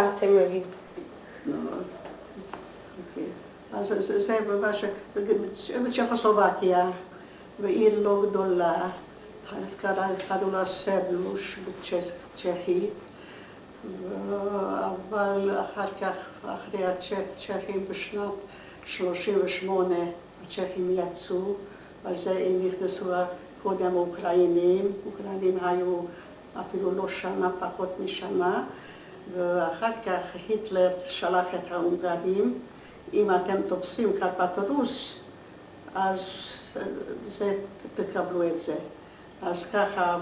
אתם מבינים. אז זה ממש, בצ'כוסלובקיה, בעיר לא גדולה, אז קראו לה סבלוש בצ'כי, אבל אחר כך, אחרי הצ'כים בשנת 38' הצ'כים יצאו, אז הם נכנסו קודם אוקראינים, אוקראינים היו אפילו לא שנה, פחות משנה, ואחר כך היטלר שלח את ההונגרים, אם אתם תופסים קרפטורוס, אז זה, תקבלו את זה. אז ככה,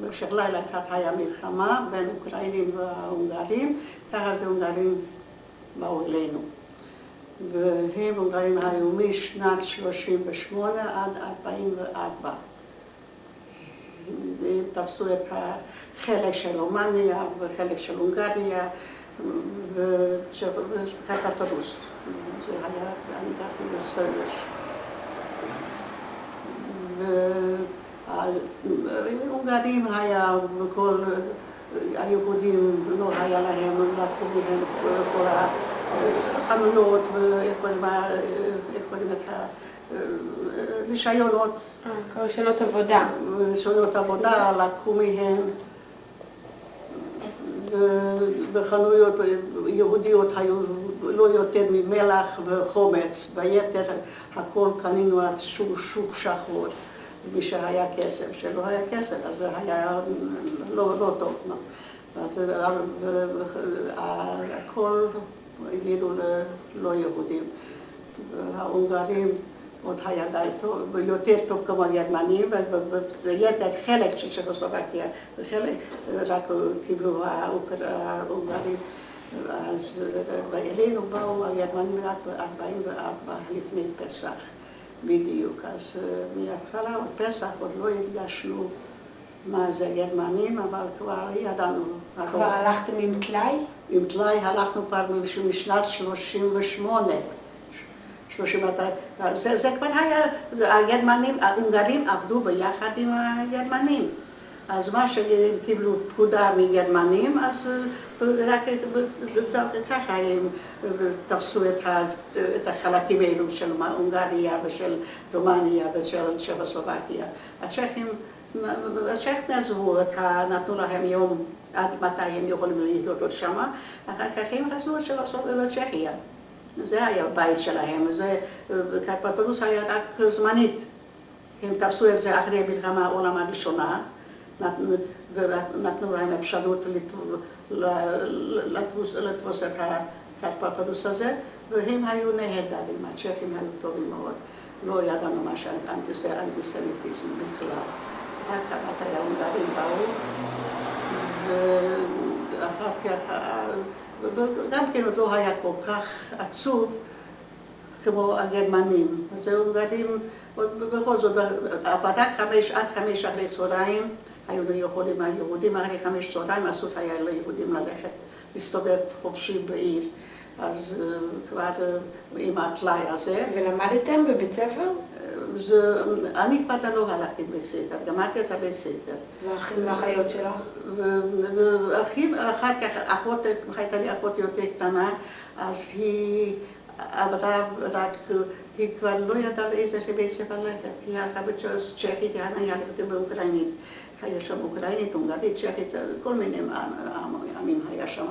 במשך לילה אחת היה מלחמה בין אוקראינים וההונגרים, ככה זה הונגרים באו אלינו. והם הונגרים היו משנת 38' עד 44'. תפסו את החלק של רומניה וחלק של הונגריה וקרפטורוס. זה היה, אני גרתי בסרש. וההונגרים היה, וכל היהודים לא היה להם, לקחו מהם כל החנויות ואיך קוראים את הרישיונות. רישיונות עבודה. רישיונות עבודה, לקחו מהם בחנויות יהודיות היו לא יותר ממלח וחומץ, ביתר הכל קנינו על שוק שחור, מי שהיה כסף, שלא היה כסף, אז זה היה לא, לא טוב. אז הכל העבירו ללא יהודים. ההונגרים עוד היה די טוב, יותר טוב כמו הגרמנים, ויתר חלק של צ'כוסלובקיה, וחלק רק קיבלו ההונגרים. אז אלינו באו הגרמנים רק ב-44 לפני פסח בדיוק, אז מההתחלה, פסח עוד לא הרגשנו מה זה גרמנים, אבל כבר ידענו. כבר הלכתם עם טלאי? עם טלאי הלכנו כבר משנת 38. זה, זה כבר היה, הגרמנים, ההונגרים עבדו ביחד עם הגרמנים. אז מה שהם קיבלו פקודה מגרמנים, אז רק ככה הם תפסו את החלקים האלו של הונגריה ושל רומניה ושל צ'כוסלובקיה. הצ'כים עזבו, נתנו להם יום עד מתי הם יכולים להיות עוד שמה, אחר כך הם חזרו לצ'כיה. זה היה הבית שלהם, קרפטורוס היה רק זמנית. הם תפסו את זה אחרי מלחמה העולם הראשונה, ונתנו להם אפשרות לתפוס את הקרפטורוס הזה, והם היו נהדרים, הצ'כים היו טובים מאוד. לא ידענו מה שאנטיסמיטיזם בכלל. רק מתי ההונגרים באו, ואחר כך, גם כן עוד לא היה כל כך עצוב כמו הגרמנים. אז ההונגרים, בכל זאת, רק חמש עד חמש אחרי צהריים היו יכולים היהודים, אחרי חמש צהריים אסור היה ליהודים ללכת, להסתובב חופשי בעיר. אז כבר עם הטלאי הזה. ולמדתם בבית ספר? אני כבר לא הלכתי לבית ספר, גמרתי את הבית ספר. והאחים והאחיות שלך? ואחים, אחר כך, אחות, הייתה לי אחות יותר קטנה, אז היא עברה רק, היא כבר לא ידעה באיזה בית ספר ללכת. היא הלכה בצ'כית, היא הלכה באוקראינית. היה שם אוקראינית, הונגרית, צ'כית, כל מיני עמים היה שם.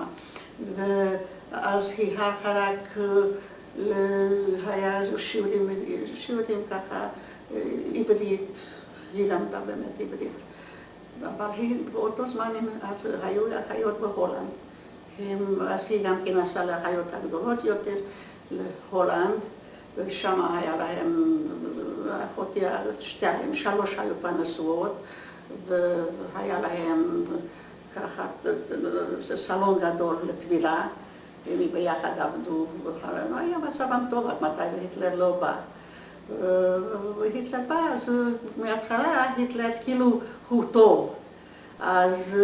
ואז היא הלכה רק, היה שיעורים, שיעורים ככה, עברית, היא למדה באמת עברית. אבל היא, באותו זמן אז היו אחיות בהולנד. אז היא גם כן נסעה לאחיות הגדולות יותר, להולנד, ושם היה להם, אחותי, שתיים, שלוש היו כבר נשואות. והיה להם ככה סלון גדול לטבילה, הם ביחד עבדו, היה מצבם טוב עד מתי והיטלר לא בא. והיטלר בא, אז מההתחלה היטלר כאילו הוא טוב. אז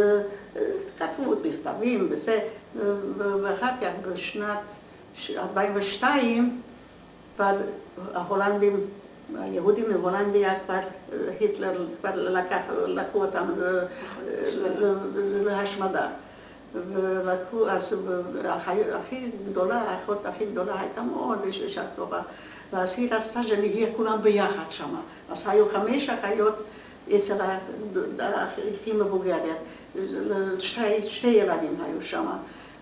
כתבו מכתבים וזה, ואחר כך בשנת 42' כבר ההולנדים היהודים מהולנדיה כבר, היטלר כבר לקח, לקחו אותם להשמדה. ולקחו, אז הכי גדולה, האחות הכי גדולה הייתה מאוד אישה טובה. ואז היא רצתה שנהיה כולם ביחד שם. אז היו חמש אחיות אצל הכי מבוגרת. שתי, שתי ילדים היו שם.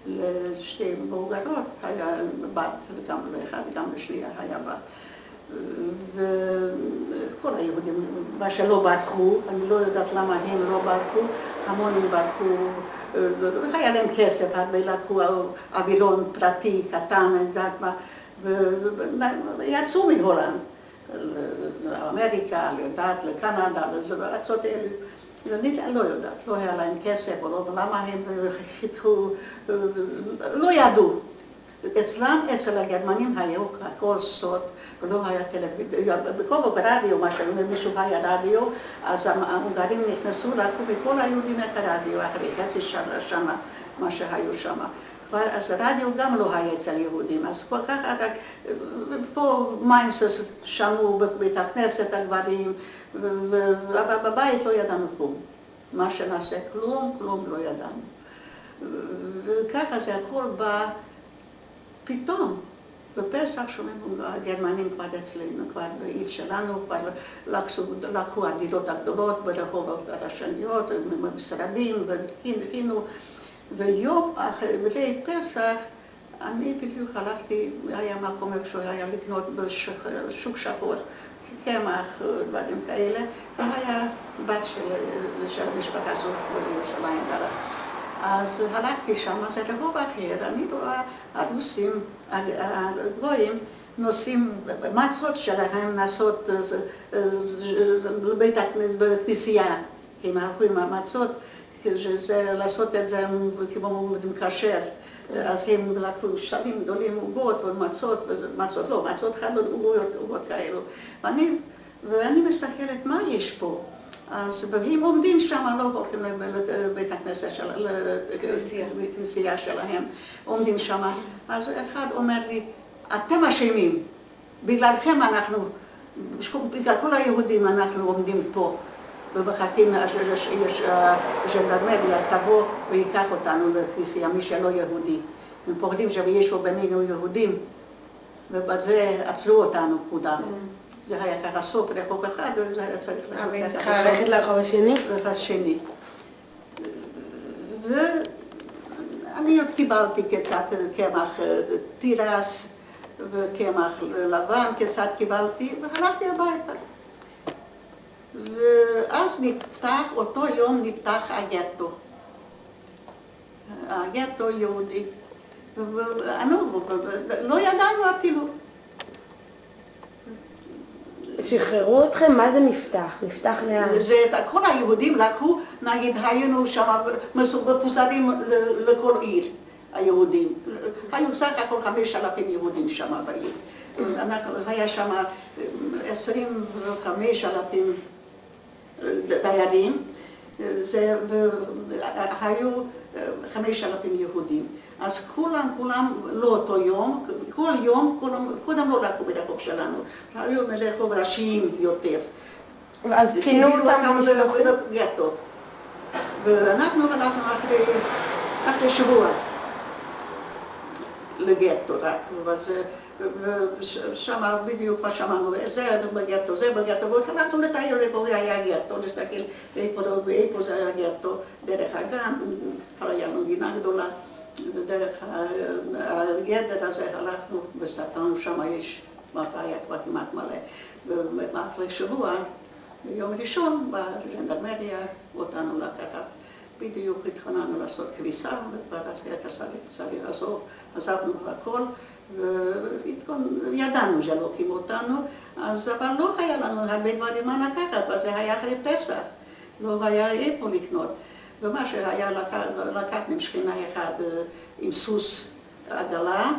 לשתי מבוגרות היה בת, וגם לאחד וגם לשנייה היה בת. וכל היהודים, מה שלא ברחו, אני לא יודעת למה הם לא ברחו, המונים ברחו, היה להם כסף, הרבה לקחו אווירון פרטי, קטן, ויצאו מהולנד, לאמריקה, לדעת, לקנדה, לארצות האלה. אני לא יודעת, לא היה להם כסף, או לא, למה הם חיתכו, לא ידעו. אצלם, אצל הגרמנים היו הכל סוד, ולא היה טלוויזיה, בכל ברדיו, מה שאומר מישהו היה רדיו, אז ההונגרים נכנסו, לקחו מכל היהודים את הרדיו, אחרי חצי שנה, שנה, מה שהיו שם. אז הרדיו גם לא היה אצל יהודים, אז כל כך, רק פה מיינסס שמעו בבית הכנסת הגברים, ובבית לא ידענו כלום. מה שנעשה, כלום, כלום לא ידענו. וככה זה הכל בא פתאום. בפסח שומעים, הגרמנים כבר אצלנו, כבר בעיר שלנו, כבר לקחו, לקחו הדירות הגדולות ברחובות הראשוניות, במשרדים, והכינו, ויום אחרי פסח אני בדיוק הלכתי, היה מקום איפה שהוא היה לקנות בשוק שחור, קמח, דברים כאלה, והיה בת של, של המשפחה הזאת בירושלים. אז הלכתי שם, זה רחוב אחר, אני רואה הרוסים, הגויים, נוסעים, מצות שלהם נעשות לבית הכנסת, בכנסייה, הם הלכו עם המצות, לעשות את זה כמו כשר. אז הם לקחו שרים גדולים, עוגות ומצות, מצות לא, מצות חדות, עוגות, כאלו. ואני מסתכלת, מה יש פה? אז והם עומדים שם, לא הולכים לבית הכנסת, לכנסייה שלהם, עומדים שם. אז אחד אומר לי, אתם אשמים, בגללכם אנחנו, בגלל כל היהודים אנחנו עומדים פה. ומחכים שז'נדרמריה תבוא ויקח אותנו לכנסייה, מי שלא יהודי. הם פוחדים שיש בינינו יהודים, ובזה עצרו אותנו כולם. זה היה ככה סוף רחוב אחד, וזה היה צריך ללכת לרחוב השני? לרחוב השני. ואני עוד קיבלתי קצת קמח תירס וקמח לבן, קצת קיבלתי, והלכתי הביתה. ואז נפתח, אותו יום נפתח הגטו. הגטו יהודי. לא ידענו אפילו. שחררו אתכם? מה זה נפתח? נפתח לאן? זה, כל היהודים לקחו, נגיד היינו שם מפוזרים לכל עיר, היהודים. היו סך הכל חמש אלפים יהודים שם בעיר. היה שם עשרים וחמש אלפים דיירים, זה, היו חמש אלפים יהודים. אז כולם, כולם לא אותו יום, כל יום, כולם, קודם לא לקחו ברחוב שלנו, היו ברחוב ראשיים יותר. ואז פינו אותם לגטו. ואנחנו הלכנו אחרי, אחרי שבוע לגטו רק, וזה... ושם בדיוק מה שאמרנו, זה בגטו, זה בגטו, והתחלנו לתאר איפה היה גטו, להסתכל איפה זה היה גטו, דרך הגן, היה לנו גינה גדולה, ודרך הגדר הזה הלכנו וסתרנו, שם יש מפה היה כבר כמעט מלא, ואחרי שבוע, ביום ראשון, בז'נדרמריה אותנו לקחת. בדיוק התכוננו לעשות כביסה, וועדת צריך לעזוב, עזבנו הכל, וידענו שלוקחים אותנו, אז אבל לא היה לנו הרבה דברים מה לקחת, וזה היה אחרי פסח, לא היה איפה לקנות. ומה שהיה לקחנו עם שכינה אחת עם סוס עגלה,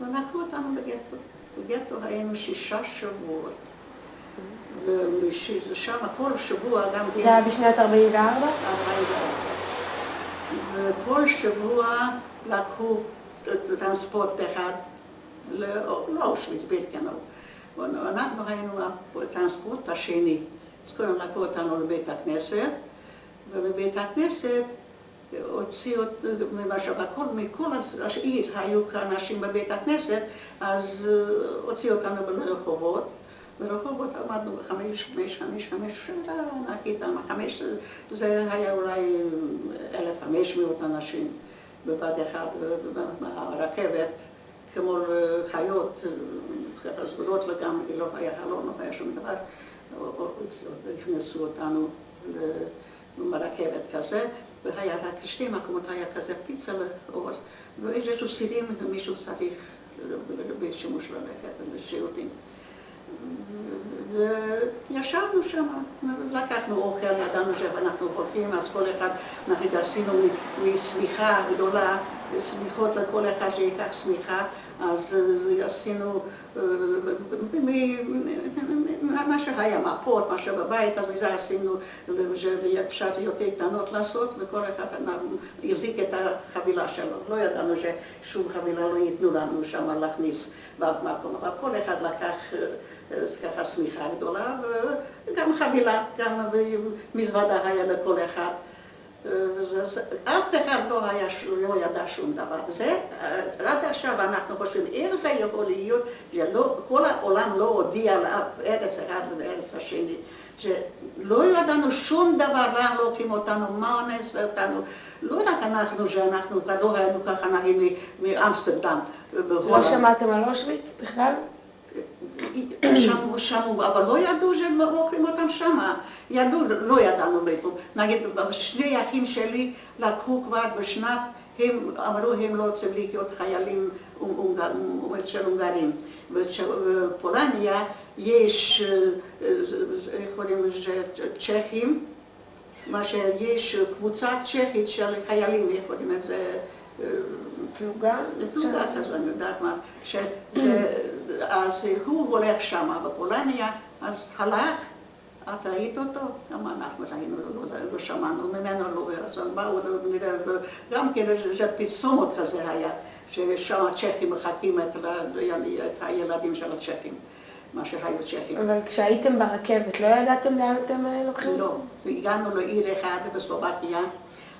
ולקחו אותנו לגטו. בגטו היינו שישה שבועות. ושם כל שבוע גם... זה היה בשנת 44? 44. וכל שבוע לקחו טרנספורט אחד לאושוויץ, בירקנאו. אנחנו היינו הטרנספורט השני. קודם לקחו אותנו לבית הכנסת, ובבית הכנסת הוציאו, למשל, מכל העיר היו אנשים בבית הכנסת, אז הוציאו אותנו לרחובות. ברחובות עמדנו בחמש, חמש, חמש, חמש, זה ענקית, חמש, זה היה אולי אלף חמש מאות אנשים בבת אחד, הרכבת, כמו חיות, ככה סגורות וגם לא היה חלון, לא היה שום דבר, הכנסו אותנו לרכבת כזה, והיה רק שתי מקומות, היה כזה פיצה לאור, ואיזשהו סירים ומישהו צריך בשימוש ללכת לשירותים. וישבנו שם, לקחנו אוכל, ידענו שאנחנו הולכים, אז כל אחד, נגיד עשינו משמיכה גדולה, שמיכות לכל אחד שיקח שמיכה, אז עשינו מה שהיה מפות, מה שבבית, אז מזה עשינו, שאפשר יותר קטנות לעשות, וכל אחד החזיק את החבילה שלו. לא ידענו ששום חבילה לא ייתנו לנו שם להכניס במקום, אבל כל אחד לקח ככה שמיכה גדולה, וגם חבילה, גם מזוודה היה לכל אחד. אף אחד לא, היה, לא ידע שום דבר. זה, עד עכשיו אנחנו חושבים, איך זה יכול להיות שכל העולם לא הודיע לאף ארץ אחד ולארץ השני, שלא ידענו שום דבר רע לוקחים אותנו, מה אונס אותנו, לא רק אנחנו, שאנחנו לא היינו ככה נגיד מאמסטרדם. לא שמעתם על אושוויץ בכלל? שמעו, שמעו, אבל לא ידעו שהם אוכלים אותם שמה. ידעו, לא ידענו מאיפה. נגיד, שני אחים שלי לקחו כבר בשנת, הם אמרו הם לא רוצים להיות חיילים של הונגרים. בפולניה יש, איך קוראים לזה, צ'כים, מה שיש קבוצה צ'כית של חיילים, איך קוראים לזה? פלוגה? פלוגה כזו, אני יודעת מה. אז הוא הולך שמה בפולניה, אז הלך, את ראית אותו? גם אנחנו ראינו, לא שמענו ממנו, לא, אז באו, נראה, גם כן איזה פרסומת כזה היה, ששם הצ'כים מחקים את הילדים של הצ'כים. מה שהיו צ'כים. אבל כשהייתם ברכבת, לא ידעתם לאן אתם לוקחים? לא, הגענו לעיר אחד בסלובקיה,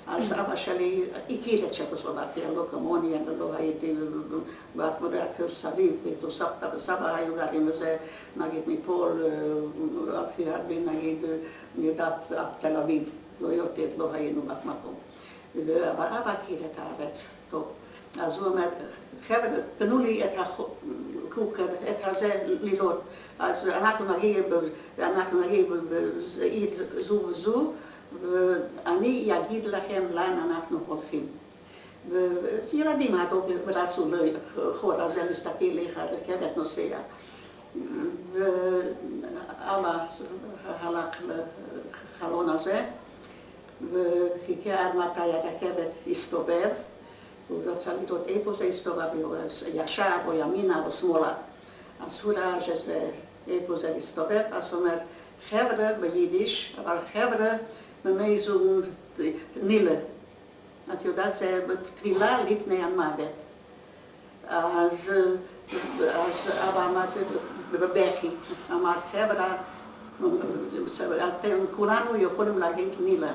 אז אבא שלי הכיר את צ'כוסלובקיה, לא כמוני, אני לא הייתי רק סביב, סבתא וסבא היו גרים בזה, נגיד מפה, הכי הרבה נגיד יודעת עד תל אביב, לא יותר, לא היינו באף מקום. אבל אבא הכיר את הארץ טוב. אז הוא אומר, חבר'ה, תנו לי את הקוקר, את הזה לראות. אז אנחנו נגיע בעיר זו וזו, ואני אגיד לכם לאן אנחנו הולכים. וילדים רצו לחור הזה להסתכל איך הרכבת נוסע. ואבא הלך לחלון הזה וחיכה עד מתי הרכבת הסתובב. הוא רצה לראות איפה זה הסתובב, ישר או ימינה או שמאלה. אז הוא ראה שזה, איפה זה הסתובב, אז הוא אומר, חבר'ה ביידיש, אבל חבר'ה מאיזו נילה. את יודעת, זה טבילה לפני המוות. אז, אז אבא אמר בבכי, אמר, חבר'ה, אתם כולנו יכולים להגיד נילה.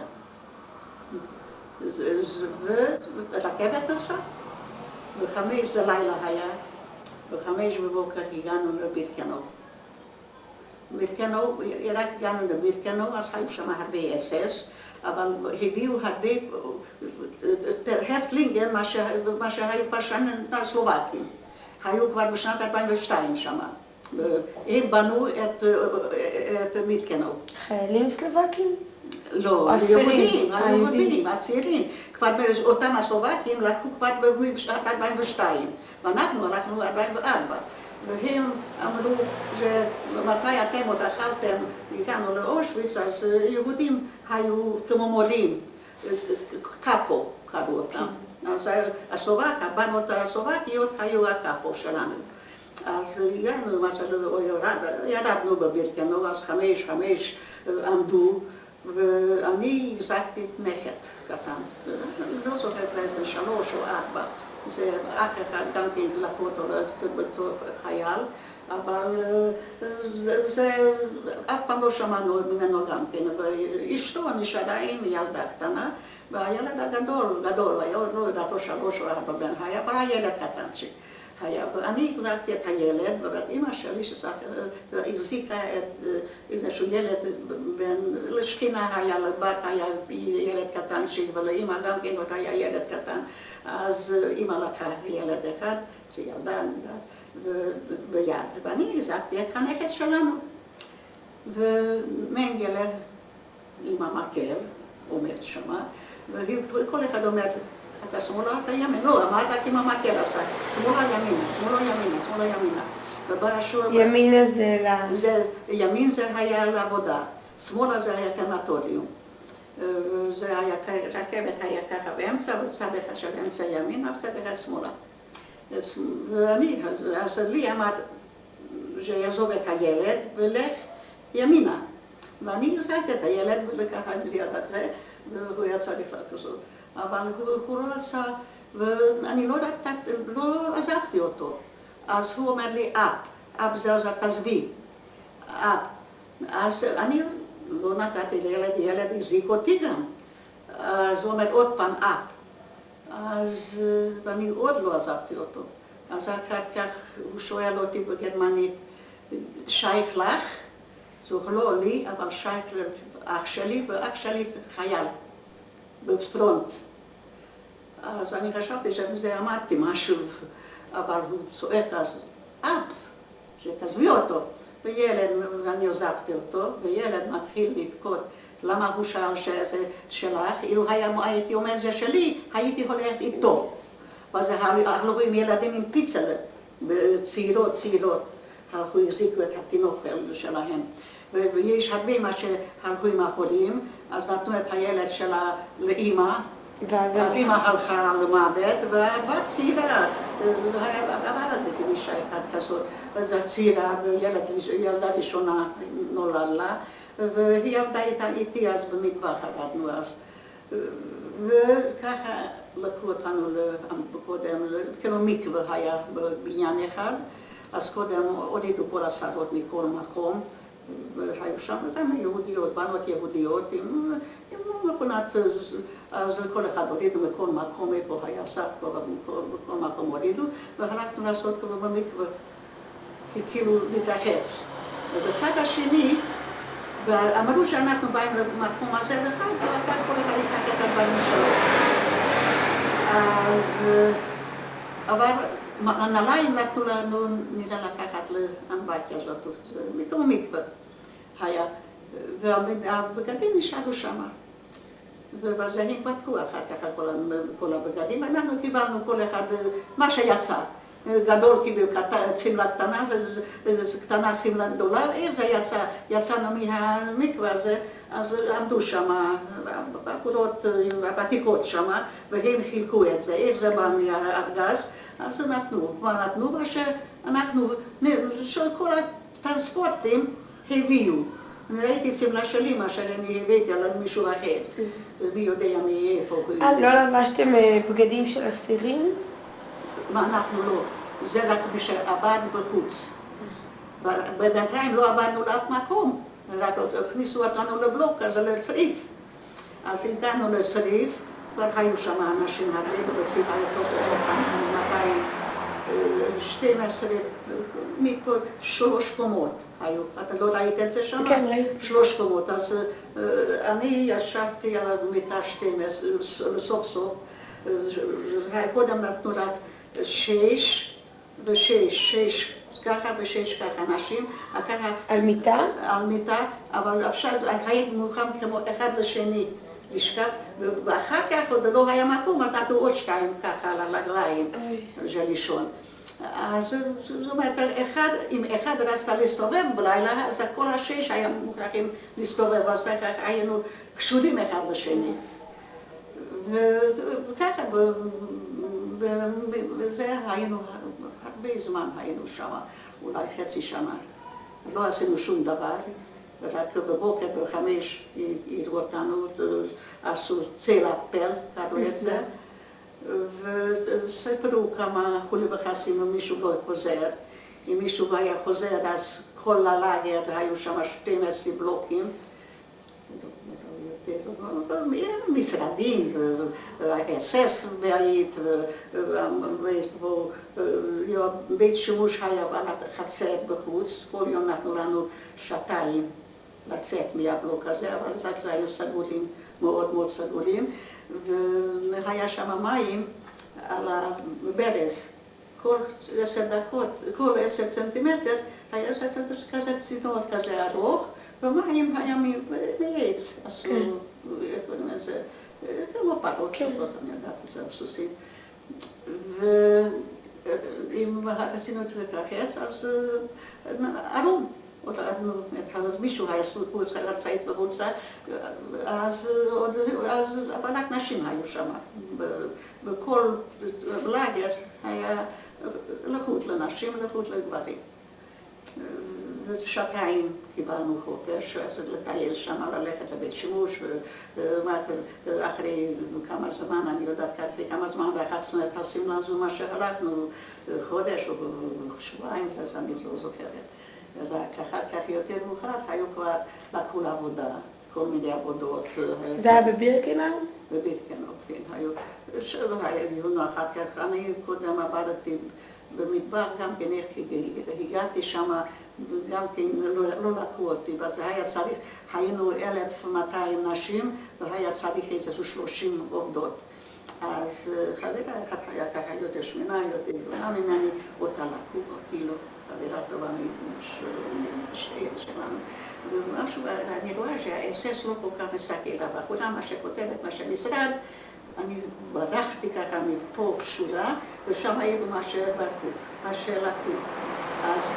ורכבת נסעה, בחמש זה לילה היה, בחמש בבוקר הגענו לבירקנוב. בירקנוב, רק הגענו לבירקנוב, אז היו שם הרבה אס-אס, אבל הביאו הרבה, הרפטלינגן, מה שהיו פרשנים הסלובקים, היו כבר בשנת 2002 שם. הם בנו את מירקנוב. חיילים סלובקים? לא, היהודים, היהודים, הצעירים. כבר אותם הסלובקים לקחו כבר בשנת 2002, ואנחנו הלכנו 2004. והם אמרו שמתי אתם עוד אכלתם, הגענו לאושוויץ, אז יהודים היו כמו מורים, קאפו קראו אותם. אז הסלובק, הבנות הסלובקיות היו הקאפו שלנו. אז הגענו, ירדנו בבירקנו, אז חמש, חמש עמדו. ואני החזקתי נכד קטן, לא זוכרת, זה היה שלוש או ארבע, זה אח אחד גם כן לקחו אותו בתור חייל, אבל זה, זה, אף פעם לא שמענו ממנו גם כן, ואשתו נשארה עם ילדה קטנה, והילד הגדול, גדול, היה עוד לא יודעת או שלוש או ארבע בן, היה הילד קטנצ'יק. היה, ואני החזקתי את הילד, ואימא שלי שהחזיקה את איזשהו ילד, בין, לשכינה היה, לבת היה ילד קטנצ'יק, ולאימא גם כן היה ילד קטן, אז אימא לקחה ילד אחד, זה ילדה ביד, ואני החזקתי את הנכד שלנו. ומנגלה עם המקל עומד שמה, וכל אחד אומר, אתה שמאלה, אתה ימין. לא, אמרת עם המקל עשה, שמאלה ימינה, שמאלה ימינה, שמאלה ימינה. ובא השור... ימינה זה ל... זה, ימין זה היה לעבודה, שמאלה זה היה קנטוריום. זה היה, רכבת היה ככה באמצע, וצד אחד של אמצע ימינה, וצד אחד שמאלה. ואני, אז לי אמר שיעזוב את הילד ולך ימינה. ואני החזקתי את הילד וככה עם הזה, והוא יצא בכלל כזאת. אבל הוא, לא רצה, ואני לא, לא עזבתי אותו. אז הוא אומר לי, אפ, אפ זה אז תעזבי, אפ. אז אני לא נתתי לילד, ילד הזיק אותי גם. אז הוא אומר עוד פעם, אפ. אז ואני עוד לא עזבתי אותו. אז אחר כך הוא שואל אותי בגרמנית, שייך לך? זה לא לי, אבל שייך לאח שלי, ואח שלי זה חייל בפרונט. אז אני חשבתי שבזה אמרתי משהו, אבל הוא צועק אז, אפ, שתעזבי אותו. וילד, ואני עוזבתי אותו, וילד מתחיל לבכות. למה הוא שאל שזה שלך? אילו היה, הייתי אומר זה שלי, הייתי הולך איתו. ואז הלכו עם ילדים עם פיצה, צעירות, צעירות. הלכו, החזיקו את התינוק שלהם. ויש הרבה מה שהלכו עם החולים, אז נתנו את הילד שלה לאימא, אז אימא הלכה למוות, והבת צעירה, עבדתי עם אישה אחת כזאת, אז צעירה, ילדה ראשונה נולד לה, והיא עבדה איתי אז במטבח, עבדנו אז. וככה לקחו אותנו קודם, כאילו מקווה היה בבניין אחד, אז קודם הורידו כל השרות מכל מקום. והיו שם גם יהודיות, בנות יהודיות עם מכונת, אז כל אחד הורידו מכל מקום, איפה היה סף, בכל מקום הורידו, והלכנו לעשות כבר במקווה, כאילו להתרחץ. ובצד השני, ואמרו שאנחנו באים למקום הזה, ואחר כך כל אחד ייקח את הדברים שלו. אז, אבל הנעליים נתנו לנו, נראה לקחת לאמבטיה הזאת, מקום מקווה. היה, והבגדים נשארו שם. ואז הם בדקו אחר כך כל הבגדים, ואנחנו קיבלנו כל אחד מה שיצא. גדול קיבל שמלה קטנה, קטנה שמלה גדולה, איך זה יצא? יצאנו מהמקווה הזה, אז עמדו שם, הבחורות הוותיקות שם, והם חילקו את זה, איך זה בא מהארגז, אז נתנו, מה נתנו? מה שאנחנו, כל הטרנספורטים הביאו. אני ראיתי שמלה שלי, מה שאני הבאתי על מישהו אחר. מי יודע מאיפה. אה, לא לבשתם אה, בגדים של אסירים? מה, אנחנו לא. זה רק מי שעבד בחוץ. בינתיים לא עבדנו לאף מקום. רק הכניסו אותנו לבלוק, אז לצריף. אז הגענו לצריף, כבר היו שם אנשים הרבה, בצריף היה טוב 200, 12, מפה שלוש קומות. היו. אתה לא ראית את זה שם? כן, ראיתי. שלוש קומות. אז אני ישבתי על המיטה 12, סוף סוף. קודם נתנו רק שש ושש, שש ככה ושש ככה אנשים. ככה... על מיטה? על מיטה, אבל עכשיו הייתי מוכן כמו אחד לשני. לשכב, ואחר כך עוד לא היה מקום, נתנו עוד שתיים ככה על הרגליים של לישון. אז זאת אומרת, אחד, אם אחד רצה להסתובב בלילה, אז כל השש היה מוכרחים להסתובב, אז היינו קשורים אחד לשני. וככה, וזה היינו, הרבה זמן היינו שם, אולי חצי שנה. לא עשינו שום דבר, רק בבוקר בחמש יראו אותנו, עשו צלע פל, קראו את זה. וסיפרו כמה חולי וחסים אם מישהו לא חוזר. אם מישהו היה חוזר, אז כל הלאגר היו שם 12 בלוקים. משרדים, אס.אס בעית, בית שימוש היה חצר בחוץ, כל יום נתנו לנו שעתיים לצאת מהבלוק הזה, אבל זה היו סגורים, מאוד מאוד סגורים, והיה שם מים על הברז. כל עשר דקות, כל עשר סנטימטר היה כזה צינור כזה ארוך, ומים היה מעץ, עשו, איך קוראים לזה, כמו פרות שוטות, אני יודעת, זה סוסים. ואם עשינו את החץ, אז ארום. מישהו היה סלופוס, רצה את בחוצה, אז רק נשים היו שם. בכל לגר היה לחוט לנשים, לחוט לגברים. שעתיים קיבלנו חופש, אז לטייל שם, ללכת לבית שימוש, ואחרי כמה זמן, אני יודעת אחרי כמה זמן רחצנו את השמלה הזו, מה שהלכנו, חודש או שבועיים, זה אני לא זוכרת. רק אחר כך יותר מאוחר היו כבר, לקחו לעבודה, כל מיני עבודות. זה היה בבירקנאו? בבירקנאו, כן. היו, היו אחר כך, אני קודם עבדתי במדבר גם כן, איך הגעתי שם, גם כן לא, לא לקחו אותי, וזה היה צריך, היינו 1,200 נשים והיה צריך איזה 30 עובדות. אז חברה אחת היה ככה יותר שמנה, יותר גדולה ממני, אותה לקחו, אותי לא. חברה טובה משתי שלנו. ומשהו, אני רואה שהאסס לא כל כך מסתכל, אבל כולם מה שכותבת, מה שמשרד, אני ברחתי ככה מפה שורה, ושם היו מה שברחו, מה שלקחו. אז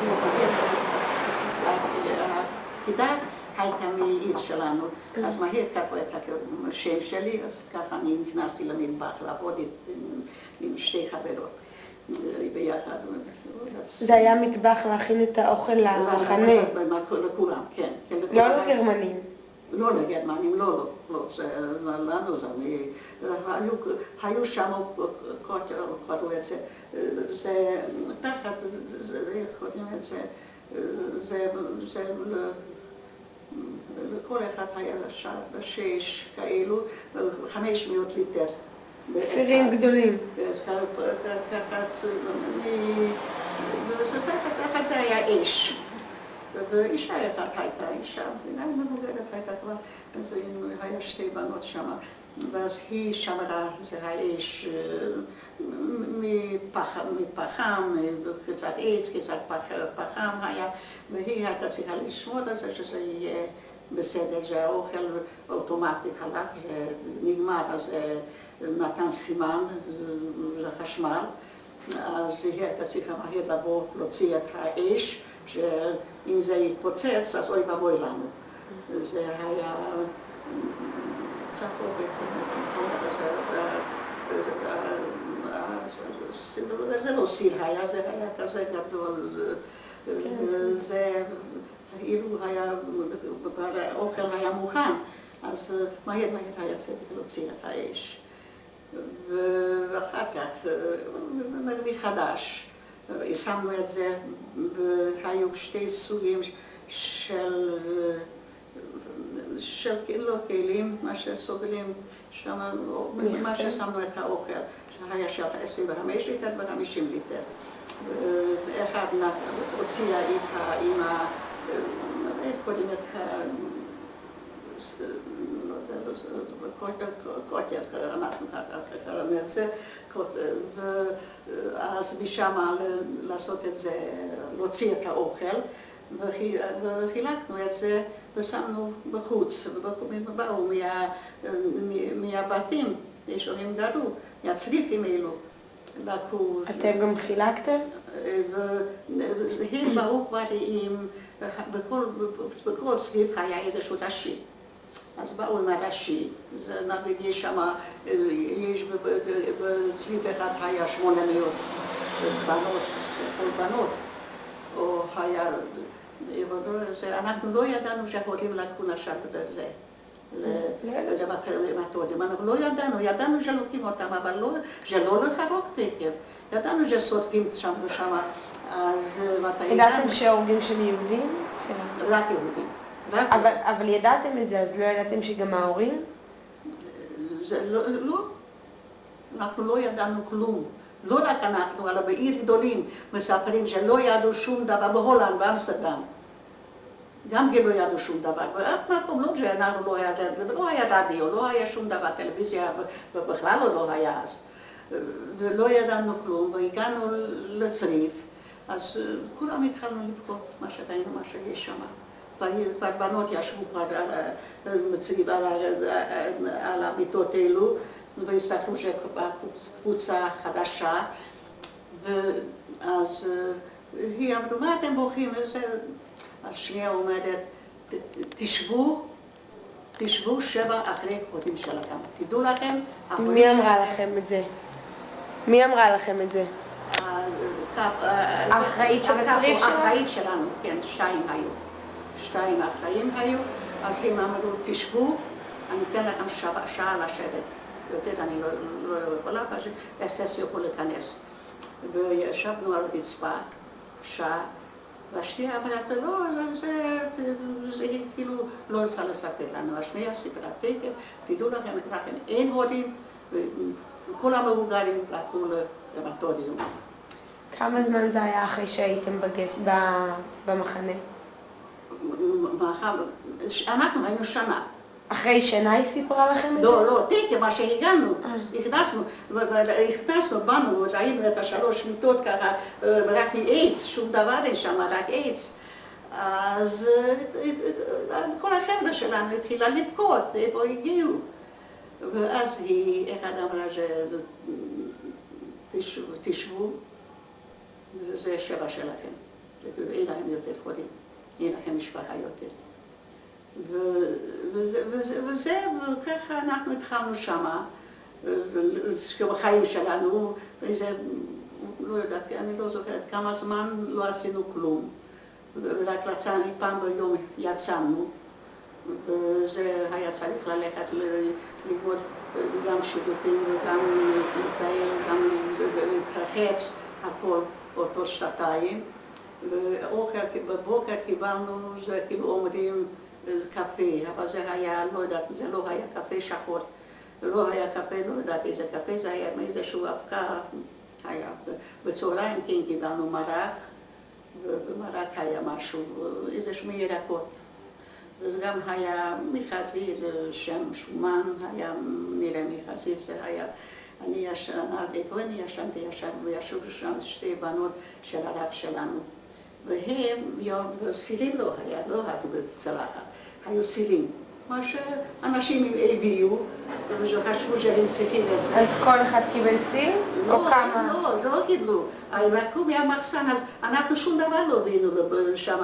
הפקידה הייתה מעיר שלנו, אז מהר כתבו את השם שלי, אז ככה אני נכנסתי למטבח לעבוד עם שתי חברות. ביחד. זה היה מטבח להכין את האוכל למחנה. לכולם, כן. לא לגרמנים. לא לגרמנים, לא, לא, לא, זה לנו, זה, היו שם, קראו את זה, זה תחת, איך קוראים את זה, זה לכל אחד היה שש כאלו, חמש מאות ליטר. סירים גדולים. ככה זה היה אש. ואישה אחת הייתה, אישה, גם מבוגרת הייתה כבר, אז היה שתי בנות שם. ואז היא שמרה, זה האש מפחם, קצת עץ, קצת פחם היה, והיא הייתה צריכה לשמור על זה שזה יהיה בסדר, שהאוכל אוטומטית הלך, זה נגמר, אז נתן סימן לחשמל, אז היא הייתה צריכה מהר לבוא, להוציא את האש, שאם זה יתפוצץ, אז אוי ואבוי לנו. זה היה צפורת, זה לא סיר היה, זה היה כזה גדול, זה אילו היה, האוכל היה מוכן, אז מהר מהר היה צריך להוציא את האש. ואחר כך, מחדש, שמנו את זה, והיו שתי סוגים של, של לא כלים, מה שסוגרים שם, מה ששמנו את האוכל, שהיה של 25 ליטר ו-50 ליטר. אחד הוציאה עם ה... איך קוראים את ה... קוטר, אנחנו את זה, ואז משם לעשות את זה, להוציא את האוכל, וחילקנו את זה ושמנו בחוץ, ובאו מהבתים, ישובים גרו, מהצריפים אלו. לקחו... אתם גם חילקתם? והם באו כבר עם, בכל צריף היה איזשהו ראשי. אז באו עם הראשי, נגיד יש שם, יש בצריף אחד היה שמונה מאות בנות, בנות, או היה, אנחנו לא ידענו שההורים לקחו נשק בזה. למתודים. אנחנו לא ידענו, ידענו שלוקחים אותם, אבל שלא לחרוק תקף. ידענו ששורפים שם ושם, אז מתי... ידעתם שהורגים של יהודים? רק יהודים. אבל, אבל ידעתם את זה, אז לא ידעתם שגם ההורים? זה לא, לא, אנחנו לא ידענו כלום. לא רק אנחנו, אלא בעיר גדולים מספרים שלא ידעו שום דבר, בהולנד, באמסטרדם. גם כן לא ידעו שום דבר, באף מקום לא שאנחנו לא היה, לא היה רדיו, לא היה שום דבר, טלוויזיה בכלל לא היה אז. ולא ידענו כלום, והגענו לצריף, אז אה, כולם התחלנו לבכות, מה שראינו, מה שיש שם. כבר כבר בנות ישבו כבר על ה- בצריף, על ה- על המיטות האלו, והסתכלו שבאה קבוצה חדשה, ואז אה, היא אמרו, מה אתם בוכים? השנייה אומרת, "ת- תשבו, תשבו שבע אחרי קודים שלכם. תדעו לכם, מי אמרה לכם את זה? מי אמרה לכם את זה? האחראית של הצריף שלנו? האחראית שלנו, כן, שתיים היו. שתיים אחראים היו, אז הם אמרו, תשבו, אני אתן לכם שעה, שעה לשבת. יותר אני לא, לא יכולה, אז אסס יכול להיכנס. וישבנו על רצפה, שעה, והשנייה אמרת, לא, זה, זה, זה היא כאילו לא רוצה לספר לנו. השנייה סיפרה, תקף, תדעו לכם, לכם אין הורים, וכל המבוגרים לקחו למטוריום. כמה זמן זה היה אחרי שהייתם בגט, במחנה? אנחנו היינו שנה. אחרי שנה היא סיפרה לכם את זה? לא, לא, תקן, מה שהגענו, אה. נכנסנו, ו- נכנסנו, באנו, ראינו את השלוש מיטות ככה, אה, רק מעץ, שום דבר אין שם, רק עץ. אז אה, אה, כל החבר'ה שלנו התחילה לבכות, איפה הגיעו. ואז היא, אחד אמרה, תשבו, תשבו, זה שבע שלכם. אין להם יותר חולים, אין לכם משפחה יותר. וזה, וזה, וזה, וככה אנחנו התחלנו שמה, בחיים שלנו, איזה, לא יודעת, אני לא זוכרת כמה זמן לא עשינו כלום. רק יצאנו, פעם ביום יצאנו, וזה היה צריך ללכת ללמוד גם שירותים וגם להתפעל, גם להתרחץ, הכל באותו שנתיים. ואוכל, בבוקר קיבלנו, זה כאילו אומרים קפה, אבל זה היה, לא יודעת, זה לא היה קפה שחור, לא היה קפה, לא יודעת איזה קפה, זה היה מאיזשהו אבקה, היה. בצהריים כן קיבלנו מרק, ובמרק היה משהו, איזשהו ירקות. וזה גם היה מחזיר, שם שומן, היה נראה מחזיר, זה היה, אני ישנה, איפה אני ישנתי? ישנו, וישבו שם שתי בנות של הרב שלנו. והם, סירים לא היה, לא היה בצלחת, היו סירים. מה שאנשים הביאו, וחשבו שהם צריכים את זה. אז כל אחד קיבל סיר? או לא, כמה? לא, זה לא קיבלו. לקחו מהמחסן, אז אנחנו שום דבר לא הבאנו שם,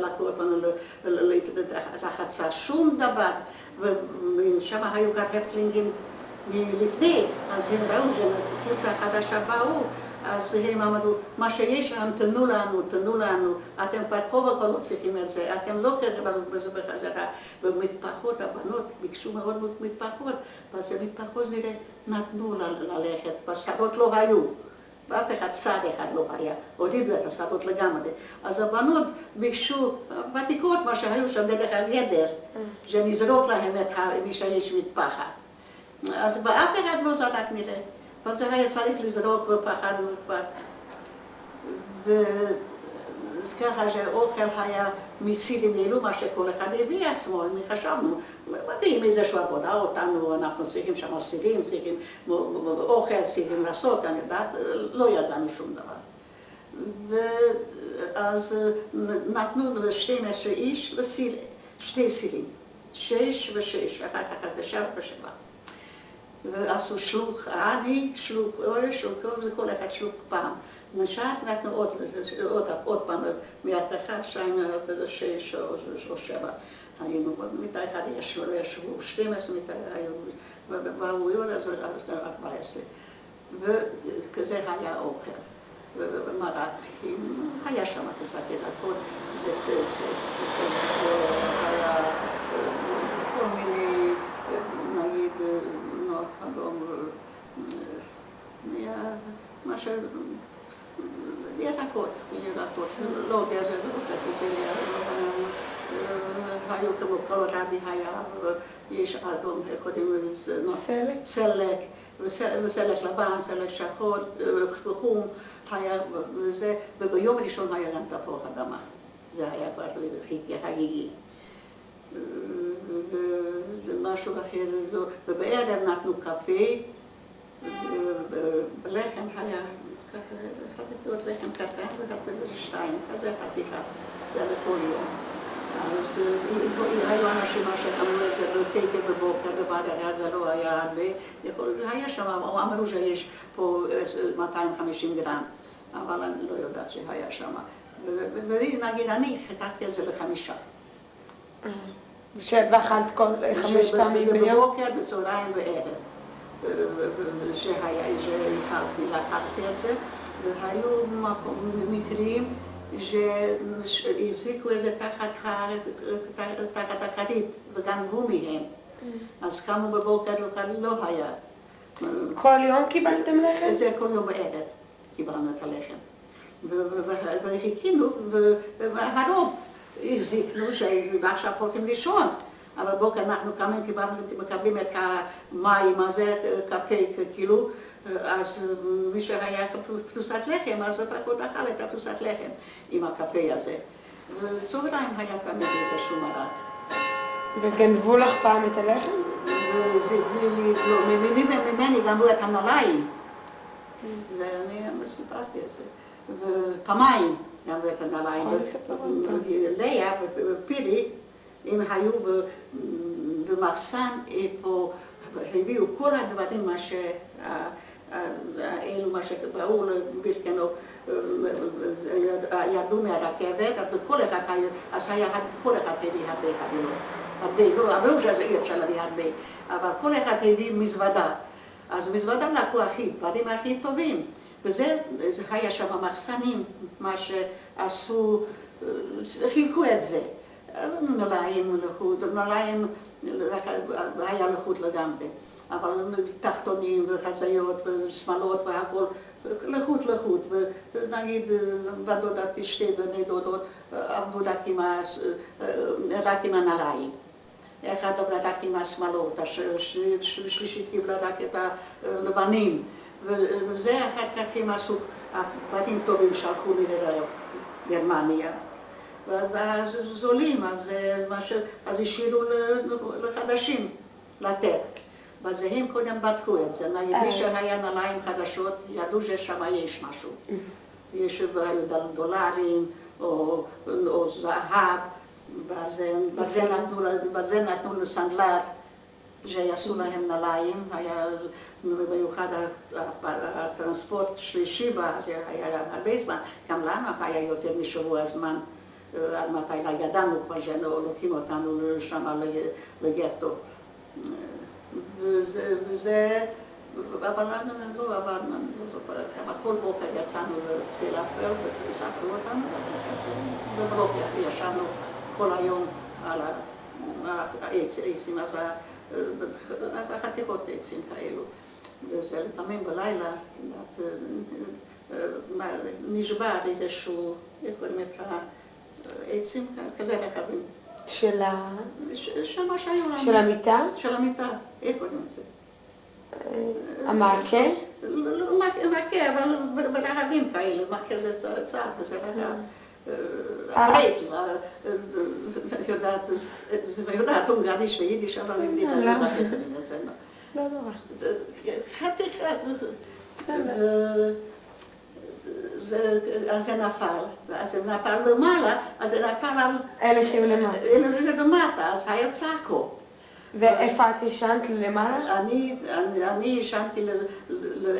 לקחו אותנו לרחצה, שום דבר. ושם היו גם הרטלינגים מלפני, אז הם ראו שקבוצה חדשה באו, אז הם אמרו, מה שיש להם תנו לנו, תנו לנו, אתם כבר וכה לא צריכים את זה, אתם לא תקבלו בזה בחזרה. ומטפחות, הבנות ביקשו מאוד מאוד מטפחות, ואז המטפחות נראה נתנו ללכת, בשדות לא היו. ואף אחד צד אחד לא היה, הורידו את השדות לגמרי. אז הבנות ביקשו, ותיקות מה שהיו שם דרך הגדר, שנזרוק להם את מי שיש מטפחת. אז באף אחד לא זרק נראה, זה היה צריך לזרוק ופחדנו כבר. אז ככה שהאוכל היה מסירים אלו מה שכל אחד הביא עצמו, חשבנו, מביאים איזושהי עבודה אותנו, אנחנו צריכים שם סירים, צריכים אוכל, צריכים לעשות, אני יודעת, לא ידענו שום דבר. ואז נתנו ל-12 איש וסיר, שתי סירים, שש ושש, אחר כך תשע ושבע. ועשו שלוק, אני שלוק, אוי שלוק, וכל אחד שלוק פעם. נשאר אנחנו עוד, עוד, עוד פעם, מהתחת שתיים שש או, שבע. היינו, אחת ישבו, ישבו 12 מיטה היו, ובאו עוד אז 14. וכזה היה אוכל. ומרק, היה שם את הכל, זה היה כל מיני, נגיד, נו, חלום, מה ש... ירקות, ירקות, לא גזר, לא היו כמו כל רבי היה, יש אדום, לזה? סלק? סלק, וסלק לבן, סלק שחור, חום, היה וזה, וביום הראשון היה גם תפוח אדמה. זה היה כבר חגיגי. ומשהו אחר, ובערב נתנו קפה, לחם היה, אחת כפיות לחם קטן ואחת שתיים, כזה חתיכה, זה לכל יום. אז היו אנשים שאמרו את זה בתקן בבוקר, בבעד זה לא היה הרבה, היה שם, אמרו שיש פה 250 גרם, אבל אני לא יודעת שהיה שם. ונגיד, אני חתכתי את זה לחמישה. ואכלת כל חמש פעמים ביום? בבוקר, בצהריים וערב. לקחתי את זה, והיו מקרים שהזריקו את זה תחת הכרית וגנבו מהם. אז קמו בבוקר לא היה. כל יום קיבלתם לחם? זה כל יום בערב קיבלנו את הלחם. וחיכינו, והרוב החזיקנו שעכשיו הולכים לישון. אבל בוקר אנחנו קמים, מקבלים את המים הזה, קפה, כאילו, אז מי שהיה פרוסת לחם, אז לפחות אכל את הפרוסת לחם עם הקפה הזה. וצהריים היה תמיד איזשהו מרק. וגנבו לך פעם את הלחם? וזה בלי, לא, ממני גנבו את הנעליים. ואני סיפרתי את זה. ופעמיים גנבו את הנעליים. לאה ופירי הם היו במחסן איפה, הביאו כל הדברים, מה ש... אלו מה שראו בלתנו, ירדו מהרכבת, אבל כל אחד אז היה, כל אחד הביא הרבה חבילות. הרבה, לא, אמרו שאי אפשר להביא הרבה, אבל כל אחד הביא מזוודה. אז מזוודה לקחו הכי, דברים הכי טובים. וזה היה שם מחסנים, מה שעשו, חילקו את זה. נעליים לחוט, נעליים היה לחוט לגמרי, אבל תחתונים וחציות ושמלות והכל, לחוט לחוט, ונגיד בת דודתי שתי בני דודות עבדו רק עם הנעליים. אחד עבדה רק עם השמלות, השלישית קיבלה רק את הלבנים, וזה אחר כך הם עשו, בתים טובים לי לגרמניה. זולים, אז, אז השאירו לחדשים לתת. ואז הם קודם בדקו את זה, מי שהיה נעליים חדשות, ידעו ששם יש משהו. יש דולרים או, או זהב, וזה נתנו לסנדלר, שיעשו להם נעליים, היה במיוחד הטרנספורט שלישי, זה היה הרבה זמן, גם לנו היה יותר משבוע זמן. עד מתי ידענו כבר שלוקחים אותנו שם לגטו. וזה, אבל לא עברנו, לא זוכרת כמה, כל בוקר יצאנו לסילאפר וספרו אותנו, ובבוקר ישבנו כל היום על העצים, אז החתיכות עצים כאלו. וזה לפעמים בלילה, נשבר איזשהו, איך קוראים ה... עצים כזה רחבים. של ה... של מה שהיו לנו. של המיטה? של המיטה, איך קוראים לזה? המעקה? לא מעקה, אבל ברחבים כאלה, מעקה זה צעד, וזה רחב. הרייט, יודעת הונגריש ויידיש, אבל אני יודעת את זה. לא נורא. חתיכת. אז זה נפל, ואז זה נפל למעלה, אז זה נפל על... אלה שהם למטה. אלה שלמטה, אז היה צעקו. ואיפה את ישנת? למעלה? אני ישנתי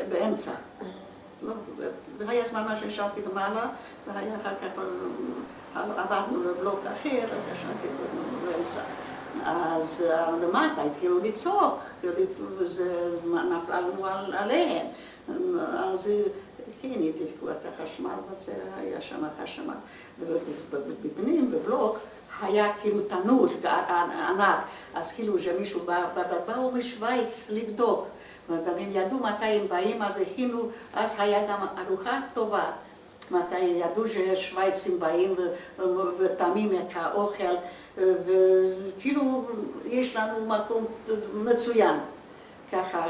באמצע. והיה זמן מה שישנתי למעלה, והיה אחר כך עברנו לבלוק אחר, אז ישנתי באמצע. אז למטה התחילו לצעוק, וזה נפל לנו עליהם. אז כן, את החשמל, וזה היה שם חשמל. ובפנים, בבלוק, היה כאילו תנור ענק, אז כאילו שמישהו בא, באו משוויץ לבדוק, והם ידעו מתי הם באים, אז הכינו, אז היה גם ארוחה טובה. מתי ידעו ששוויצים באים וטעמים את האוכל, וכאילו יש לנו מקום מצוין. ככה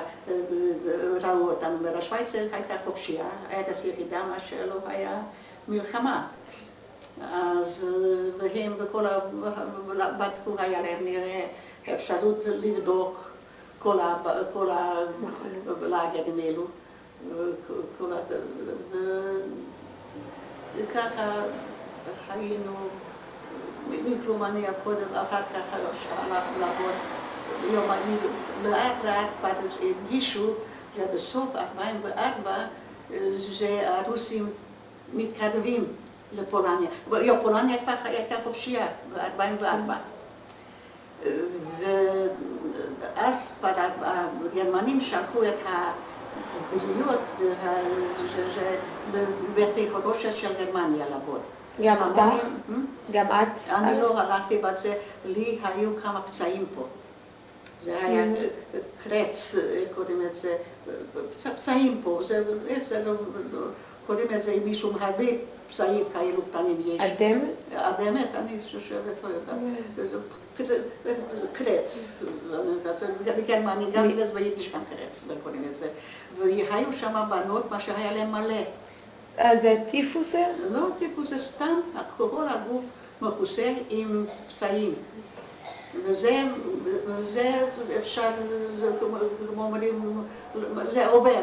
ראו אותנו, ושוויץ הייתה חופשייה, ארץ יחידה, מה שלא היה מלחמה. אז והם וכל ה... בדקו, היה להם נראה אפשרות לבדוק כל הלאגרים האלו. וככה היינו, מכלום אני קודם, אחר כך הלכנו לעבוד יומנים, לאט לאט כבר הרגישו שבסוף 2004 שהרוסים מתקרבים לפולניה. פולניה כבר הייתה חופשייה ב-2004. ואז כבר הגרמנים שלחו את הבריאות בבתי חרושת של גרמניה לעבוד. גם אותך? גם את? אני לא הלכתי בזה, לי היו כמה פצעים פה. זה היה קרץ, קוראים לזה, פצעים פה, איך זה קוראים לזה מישהו הרבה פצעים כאלו קטנים יש. אדמת? אדמת, אני חושבת, לא יודעת. זה קרץ. בגרמניה, גם בגלל ביידיש גם קרץ, קוראים לזה. והיו שם בנות, מה שהיה להם מלא. אז זה טיפוס זה? לא טיפוס, זה סתם, כל הגוף מכוסה עם פצעים. וזה, וזה אפשר, זה כמו אומרים, זה עובר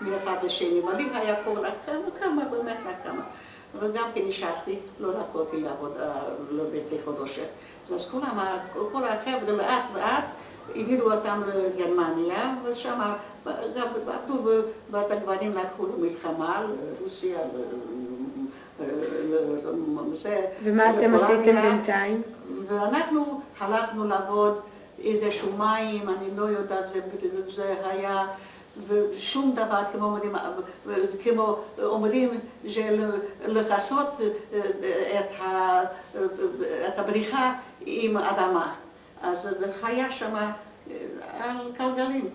מאחד לשני. מדהים היה פה רק כמה, כמה, באמת רק כמה. וגם כן נשארתי, לא יכולתי לעבוד בבית חודשת. אז כולם, כל החבר'ה לאט לאט העבירו אותם לגרמניה, ושם גם עבדו, ואת הגברים לקחו למלחמה, לרוסיה, ומה אתם עשיתם בינתיים? ואנחנו הלכנו לעבוד איזשהו מים, אני לא יודעת, זה היה ושום דבר, כמו אומרים, כמו אומרים, לכסות את הבריחה עם אדמה. אז היה שם על גלגלים.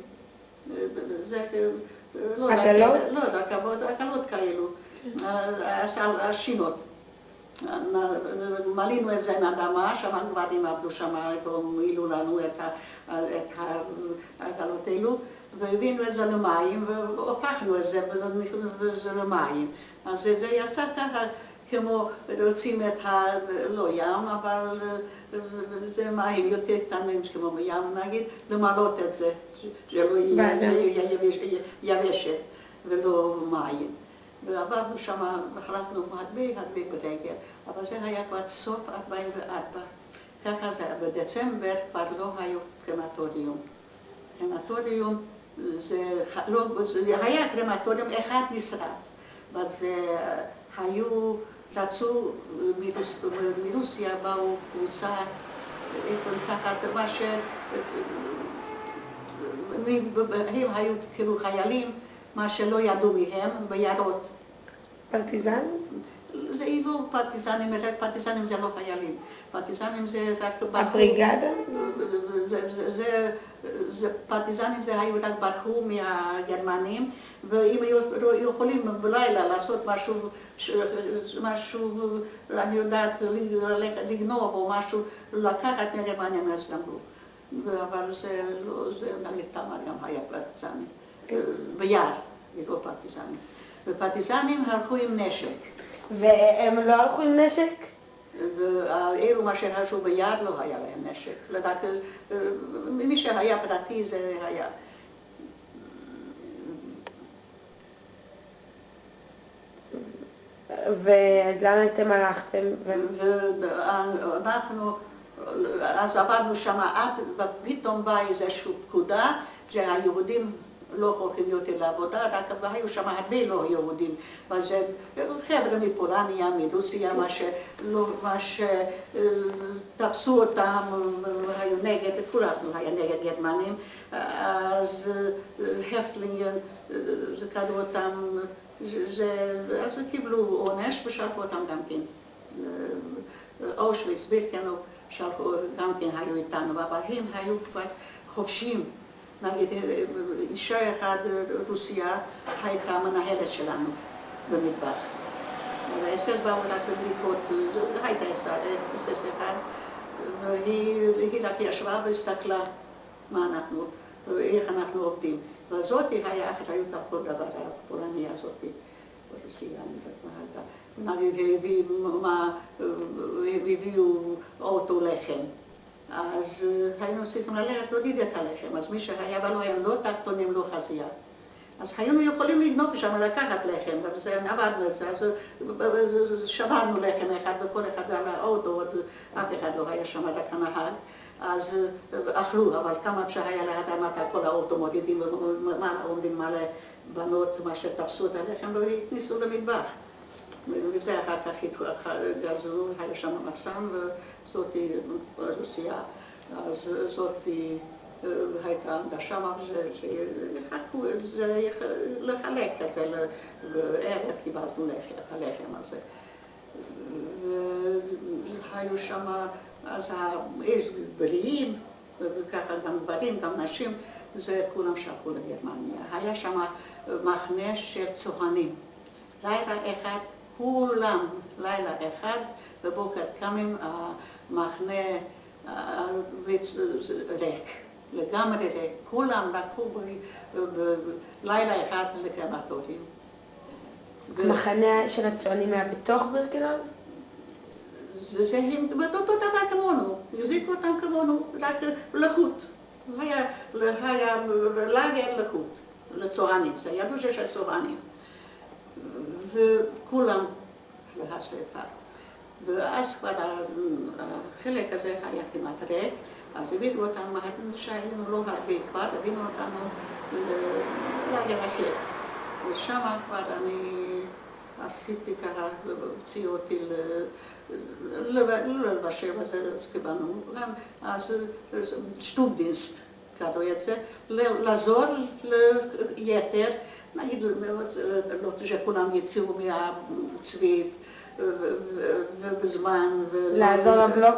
עגלות? לא, עגלות כאלו, השינות. מלינו את זה עם אדמה, שם הגברים עבדו שם, מילאו לנו את העגלות האלו, והבאנו את זה למים, והופכנו את זה למים. אז זה יצא ככה, כמו רוצים את ה... לא ים, אבל זה מים יותר קטנים, כמו ים נגיד, למלות את זה, שלא יהיה יבשת ולא מים. ועברנו שם, החלטנו הרבה הרבה ברגל, אבל זה היה כבר סוף 44. ככה זה, בדצמבר כבר לא היו קרמטוריום. קרמטוריום זה, לא, זה היה קרמטוריום אחד נשרף, אבל זה היו, רצו, מרוס, מרוסיה באו קבוצה, תחת מה ש... הם היו כאילו חיילים מה שלא ידעו מהם, ביערות. פרטיזן? זה לא פרטיזנים, רק פרטיזנים זה לא חיילים. פרטיזנים זה רק... הבריגדה? זה, זה, פרטיזנים זה היו רק ברחו מהגרמנים, ואם היו יכולים בלילה לעשות משהו, משהו, אני יודעת, לגנוב או משהו, לקחת מהגרמנים, אז גמרו. אבל זה לא, זה נגיד תמר גם היה פרטיזני. ביער, לא פרטיזנים. ופרטיזנים הלכו עם נשק. והם לא הלכו עם נשק? ואלו מה שהלכו ביער לא היה להם נשק. לדעת, מי שהיה פרטי זה היה. ואז לאן אתם הלכתם? ואנחנו, אז עברנו שם עד, ופתאום באה איזושהי פקודה שהיהודים לא הולכים יותר לעבודה, רק היו שם הרבה לא יהודים. וזה חבר'ה מפולניה, מרוסיה, מה שתפסו אותם, היו נגד, כולנו היה נגד גרמנים, אז הפטלינגן, זה קראו אותם, אז קיבלו עונש ושלחו אותם גם כן. אושוויץ, בירקנו, שלחו, גם כן היו איתנו, אבל הם היו כבר חופשיים. נגיד, אישה אחת, רוסיה, הייתה מנהלת שלנו במטבח. האס-אס באו רק בבדיקות, הייתה אס-אס אחד, והיא רק ישבה והסתכלה מה אנחנו, איך אנחנו עובדים. וזאתי היה אחריות על כל דבר, הפולניה הזאתי, ברוסיה, והביאו אוטו לחם. אז היינו צריכים ללכת את הלחם, אז מי שהיה בנו הם לא תחתונים, לא חזייה. אז היינו יכולים לגנוב שם, לקחת לחם, עבדנו את זה, אז שברנו לחם אחד וכל אחד על האוטו, אף אחד לא היה שם רק הנהג, אז אכלו, אבל כמה אפשר היה לאדמת כל האוטו מודדים, עומדים מלא בנות, מה שתפסו את הלחם, לא למטבח. וזה אחר כך גזרו, היה שם מחסן, וזאתי רוסיה, אז זאתי הייתה עמדה שמה, שיחכו לחלק את זה, בערב קיבלנו את הלחם הזה. והיו שם אז בריאים, וככה גם גברים, גם נשים, זה כולם שלחו לגרמניה. היה שם מחנה של צוענים. לילה אחד, כולם, לילה אחד, בבוקר קמים, המחנה ריק. לגמרי ריק. כולם לקחו בלילה אחד לקרמטורים. המחנה של הצוענים היה בתוך בירקנאו? זה הם אותו דבר כמונו, החזיקו אותם כמונו, רק לחוט. היה לאגר לחוט, לצוענים, זה ידעו שיש צוענים. וכולם להשלפה. ואז כבר החלק הזה היה כמעט ריק, אז הביאו אותנו, שהיינו לא הרבה כבר, הביאו אותנו לאגר אחר. ושם כבר אני עשיתי ככה, הוציאו אותי לא לבשל, אז קיבלנו גם, אז שטובדינסט קראו את זה, לעזור ליתר, נגיד, לא שכולם יצאו מהצבי ובזמן. לעזור לבלוק?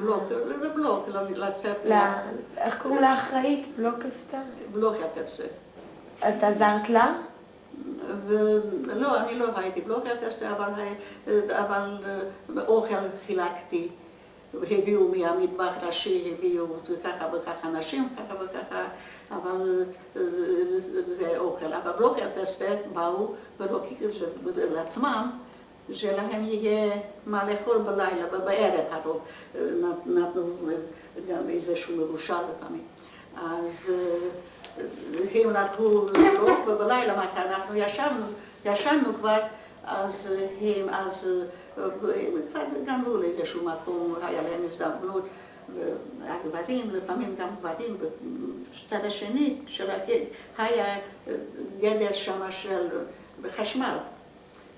בלוק, לבלוק, לצאת. איך קוראים לאחראית? בלוק עשתה? בלוק את זה. את עזרת לה? ולא, אני לא הייתי בלוקר כזה, אבל, אבל אוכל חילקתי. הביאו מהמטבח ראשי, הביאו ככה וככה נשים, ככה וככה, אבל זה אוכל. אבל בלוקר טסטה באו ולא לעצמם, שלהם יהיה מה לאכול בלילה, בערב, נתנו גם איזשהו מרושע לפעמים. אז הם לקחו לבדוק, ובלילה מתי אנחנו ישבנו, ישנו כבר, אז הם אז גנבו לאיזשהו מקום, היה להם הזדמנות, הגברים, לפעמים גם גברים בצד השני, היה גדר שם של חשמל,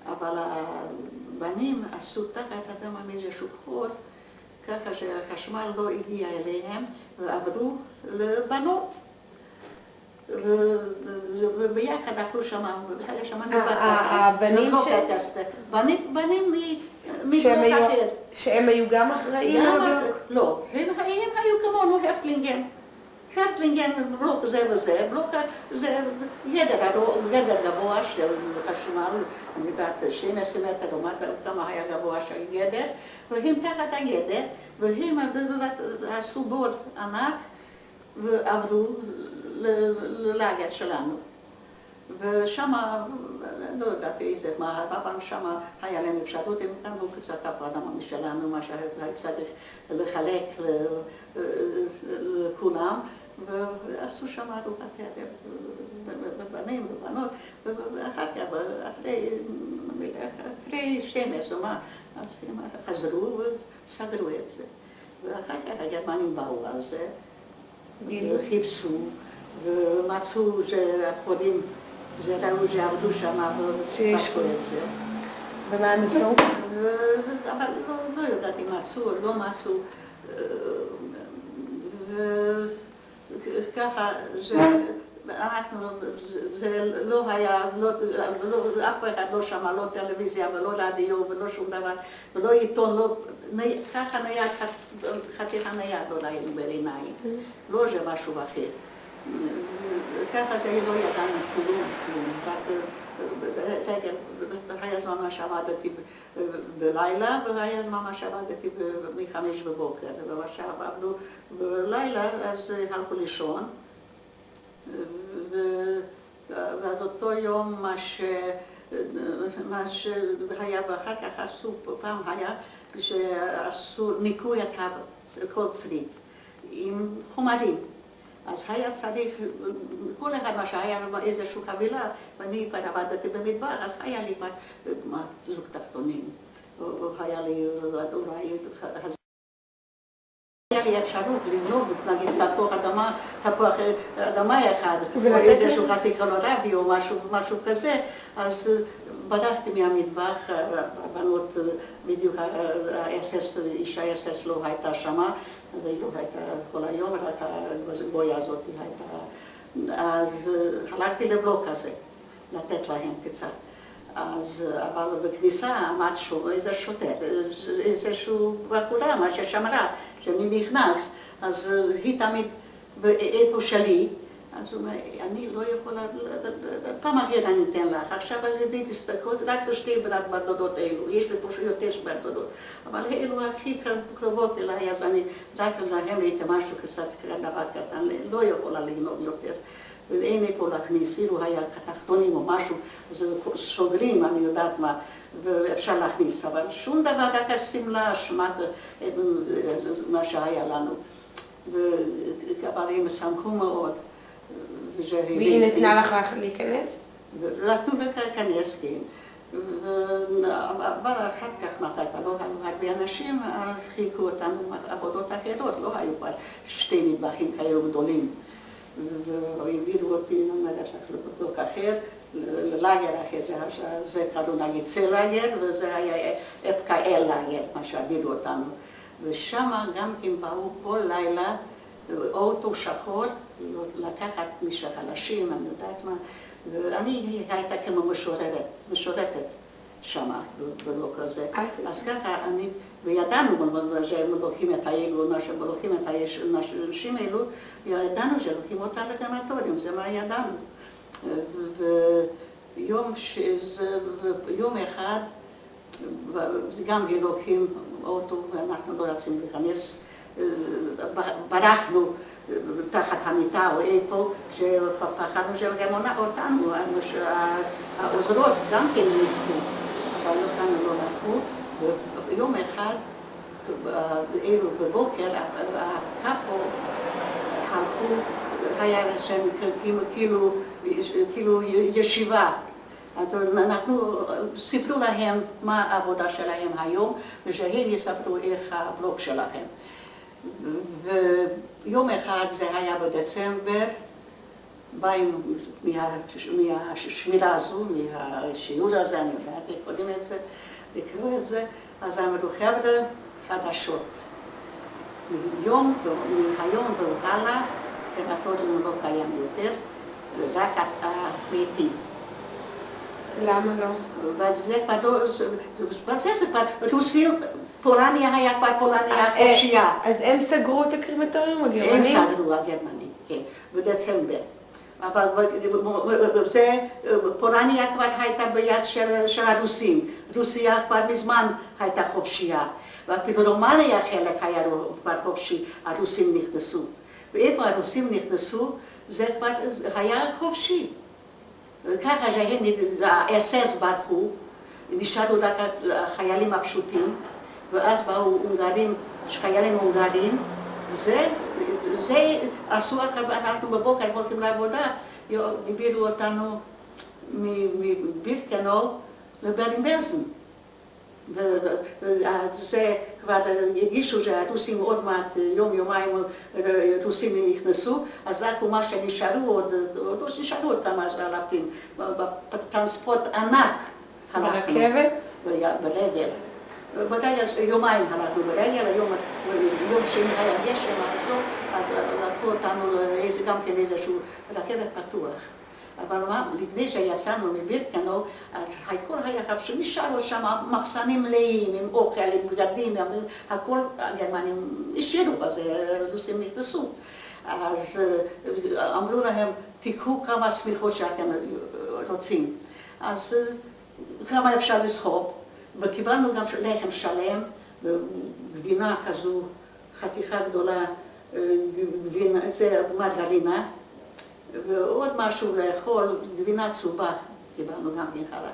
אבל הבנים עשו תחת אדמה איזשהו חור, ככה שהחשמל לא הגיע אליהם, ועבדו לבנות. וביחד אכלו שם, היה שם הבנים ש... בנים מבלוק אחר. שהם היו גם אחראים? לא, הם היו כמונו Häftlingen. Häftlingen, בלוק זה וזה, בלוק זה ידע גבוה של חשמל, אני יודעת, 12 מטר, כמה היה גבוה של ידע, והם תחת הידע, והם עשו בור ענק ועבדו ללאגר שלנו. ושם, לא יודעת איזה, מה, אבל שם היה להם אפשרות, הם קנו קצת הפרדה משלנו, מה שהיה צריך לחלק לכולם, ועשו שם ארוחת ערב, בנים ובנות, ואחר כך, אחרי 12, מה, אז הם חזרו וסגרו את זה. ואחר כך הגרמנים באו על זה, חיפשו. ומצאו שהחולים, ראו שעבדו שם ופתחו את זה. ומה הם עשו? אבל לא יודעת אם מצאו או לא מצאו. וככה, אנחנו, זה לא היה, אף אחד לא שמע, לא טלוויזיה ולא רדיו ולא שום דבר, ולא עיתון, ככה נייד, חתיכה נייד לא ראינו בעיניים, לא זה משהו אחר. ככה זה לא ידענו כלום, כלום, רק רגע, היה זמן מה שעבדתי בלילה, והיה זמן מה שעבדתי מחמש בבוקר. ועכשיו עבדו בלילה, אז הלכו לישון. ועד אותו יום מה ש... מה שהיה, ואחר כך עשו, פעם היה שעשו, ניקוי כל צריף עם חומרים. אז היה צריך, כל אחד מה שהיה איזושהי חבילה, ואני כבר עבדתי במדבר, אז היה לי כבר זוג תחתונים, היה לי אולי... היה לי אפשרות לגנוב, נגיד תפוח אדמה, תפוח אדמה אחד, או איזשהו חתיך קולורבי או משהו כזה, אז בדקתי מהמטבח, הבנות בדיוק, אישה אס.אס לא הייתה שמה, אז לא הייתה כל היום, רק הגויה הזאת הייתה... אז הלכתי לבלוק הזה, לתת להם קצת. אז, אבל בכניסה עמד שוב איזה שוטר, איזשהו בחורה, מה ששמרה, שמי נכנס, אז היא תמיד באיפה שלי, אז הוא אומר, אני לא יכולה, פעם אחרת אני אתן לך, עכשיו אני תסתכלו, רק זה שתי בת דודות האלו, יש לי פה יותר בת דודות, אבל אלו הכי קרובות אליי, אז אני רק להם הייתי משהו קצת דבר קטן, לא יכולה לגנוב יותר. ואין איפה להכניס, אילו היה תחתונים או משהו, אז סוגרים, אני יודעת מה, ואפשר להכניס, אבל שום דבר, רק השמלה, שמעת מה שהיה לנו. הם שמחו מאוד. והיא נתנה לך להיכנס? נתנו להיכנס, כן. אבל אחר כך, מתי כבר לא היו הרבה אנשים, אז חילקו אותנו עבודות אחרות, לא היו כבר שתי מטבחים כאלו גדולים. והעבירו אותי, נגיד, לבלוק אחר, ללאגר אחר, זה קראו נגיד צל לאגר, וזה היה אפקאל לאגר, מה שהעבירו אותנו. ושם גם כן באו כל לילה אוטו שחור, לקחת מישהו חלשים, אני יודעת מה, ואני הייתה כמו משוררת, משורתת שמה, בלוק הזה. אז ככה אני, וידענו שהם לוקחים את האגו, לוקחים את האנשים האלו, ידענו שלוקחים אותה לקרמטוריום, זה מה ידענו. ויום יום אחד, גם לוקחים אוטו, ואנחנו לא רצינו להיכנס, ברחנו תחת המיטה או איפה, שפחדנו שגם אותנו, העוזרות גם כן נדחו, אבל אותנו לא לקחו. ויום אחד, אלו בבוקר, הקאפו הלכו, היה שם כאילו, כאילו ישיבה. אז אנחנו, סיפרו להם מה העבודה שלהם היום, ושהם יספרו איך הבלוק שלהם. ויום אחד, זה היה בדצמבר, באים מהשמירה הזו, מהשיעור הזה, אני יודעת איך קוראים את זה, לקרוא את זה, אז אמרו חבר'ה חדשות. מיום, מהיום והלאה, קרמטוריום לא קיים יותר, רק המתים. למה לא? כבר לא, וזה זה כבר, רוסים, פולניה היה כבר פולניה חופשייה. אז הם סגרו את הקרימטוריום הגרמנים? הם סגרו הגרמנים, כן, בדצמבר. אבל זה, פולניה כבר הייתה ביד של, של הרוסים, רוסיה כבר מזמן הייתה חופשייה, ואפילו רומניה חלק היה כבר חופשי, הרוסים נכנסו. ואיפה הרוסים נכנסו, זה כבר היה חופשי. ככה שהם, האס.אס ברחו, נשארו רק החיילים הפשוטים, ואז באו הונגרים, חיילים הונגרים, וזה, זה עשו, אנחנו בבוקר הולכים לעבודה, דיברו אותנו מבירקנו לברנבלזן. וזה כבר הרגישו שהרוסים עוד מעט, יום יומיים רוסים נכנסו, אז רק מה שנשארו עוד, עוד נשארו עוד כמה אלפים, בטרנספורט ענק. ברכבת? ברגל. ברגל, יומיים הלכנו ברגל, יום שני היה גשם, אז לקחו אותנו גם כן איזשהו רכבת פתוח. אבל מה, לפני שיצאנו מבירקנו, אז הכל היה חפשי, נשארו שם מחסנים מלאים עם אוכל, עם בגדים, הכל הגרמנים השאירו, אז הרוסים נכנסו. אז אמרו להם, תיקחו כמה שמיכות שאתם רוצים. אז כמה אפשר לסחוב, וקיבלנו גם לחם שלם, גבינה כזו, חתיכה גדולה, גבינה, זה מרגרינה, ועוד משהו לאכול, גבינה צהובה, קיבלנו גם כן חלק.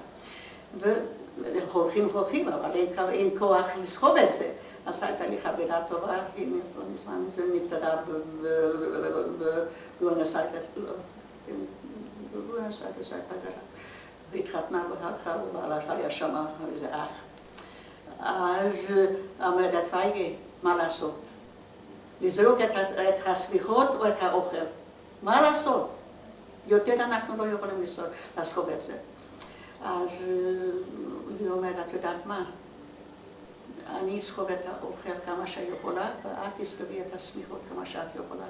והולכים והולכים, אבל אין, אין כוח לסחוב את זה. אז הייתה לי חברה טובה, היא לא מזמן זה נפטרה בבואנוס איירס, בבואנוס איירס הייתה גרה, והתחתנה ובעלה היה שם איזה אח. אז אמרת פייגי, מה לעשות? לזרוק את הסביחות או את האוכל? מה לעשות? יותר אנחנו לא יכולים לסחוב את זה. אז היא אומרת, את יודעת מה? אני אסחוב את האוכל כמה שאני יכולה, ואת תסחבי את הסמיכות כמה שאת יכולה.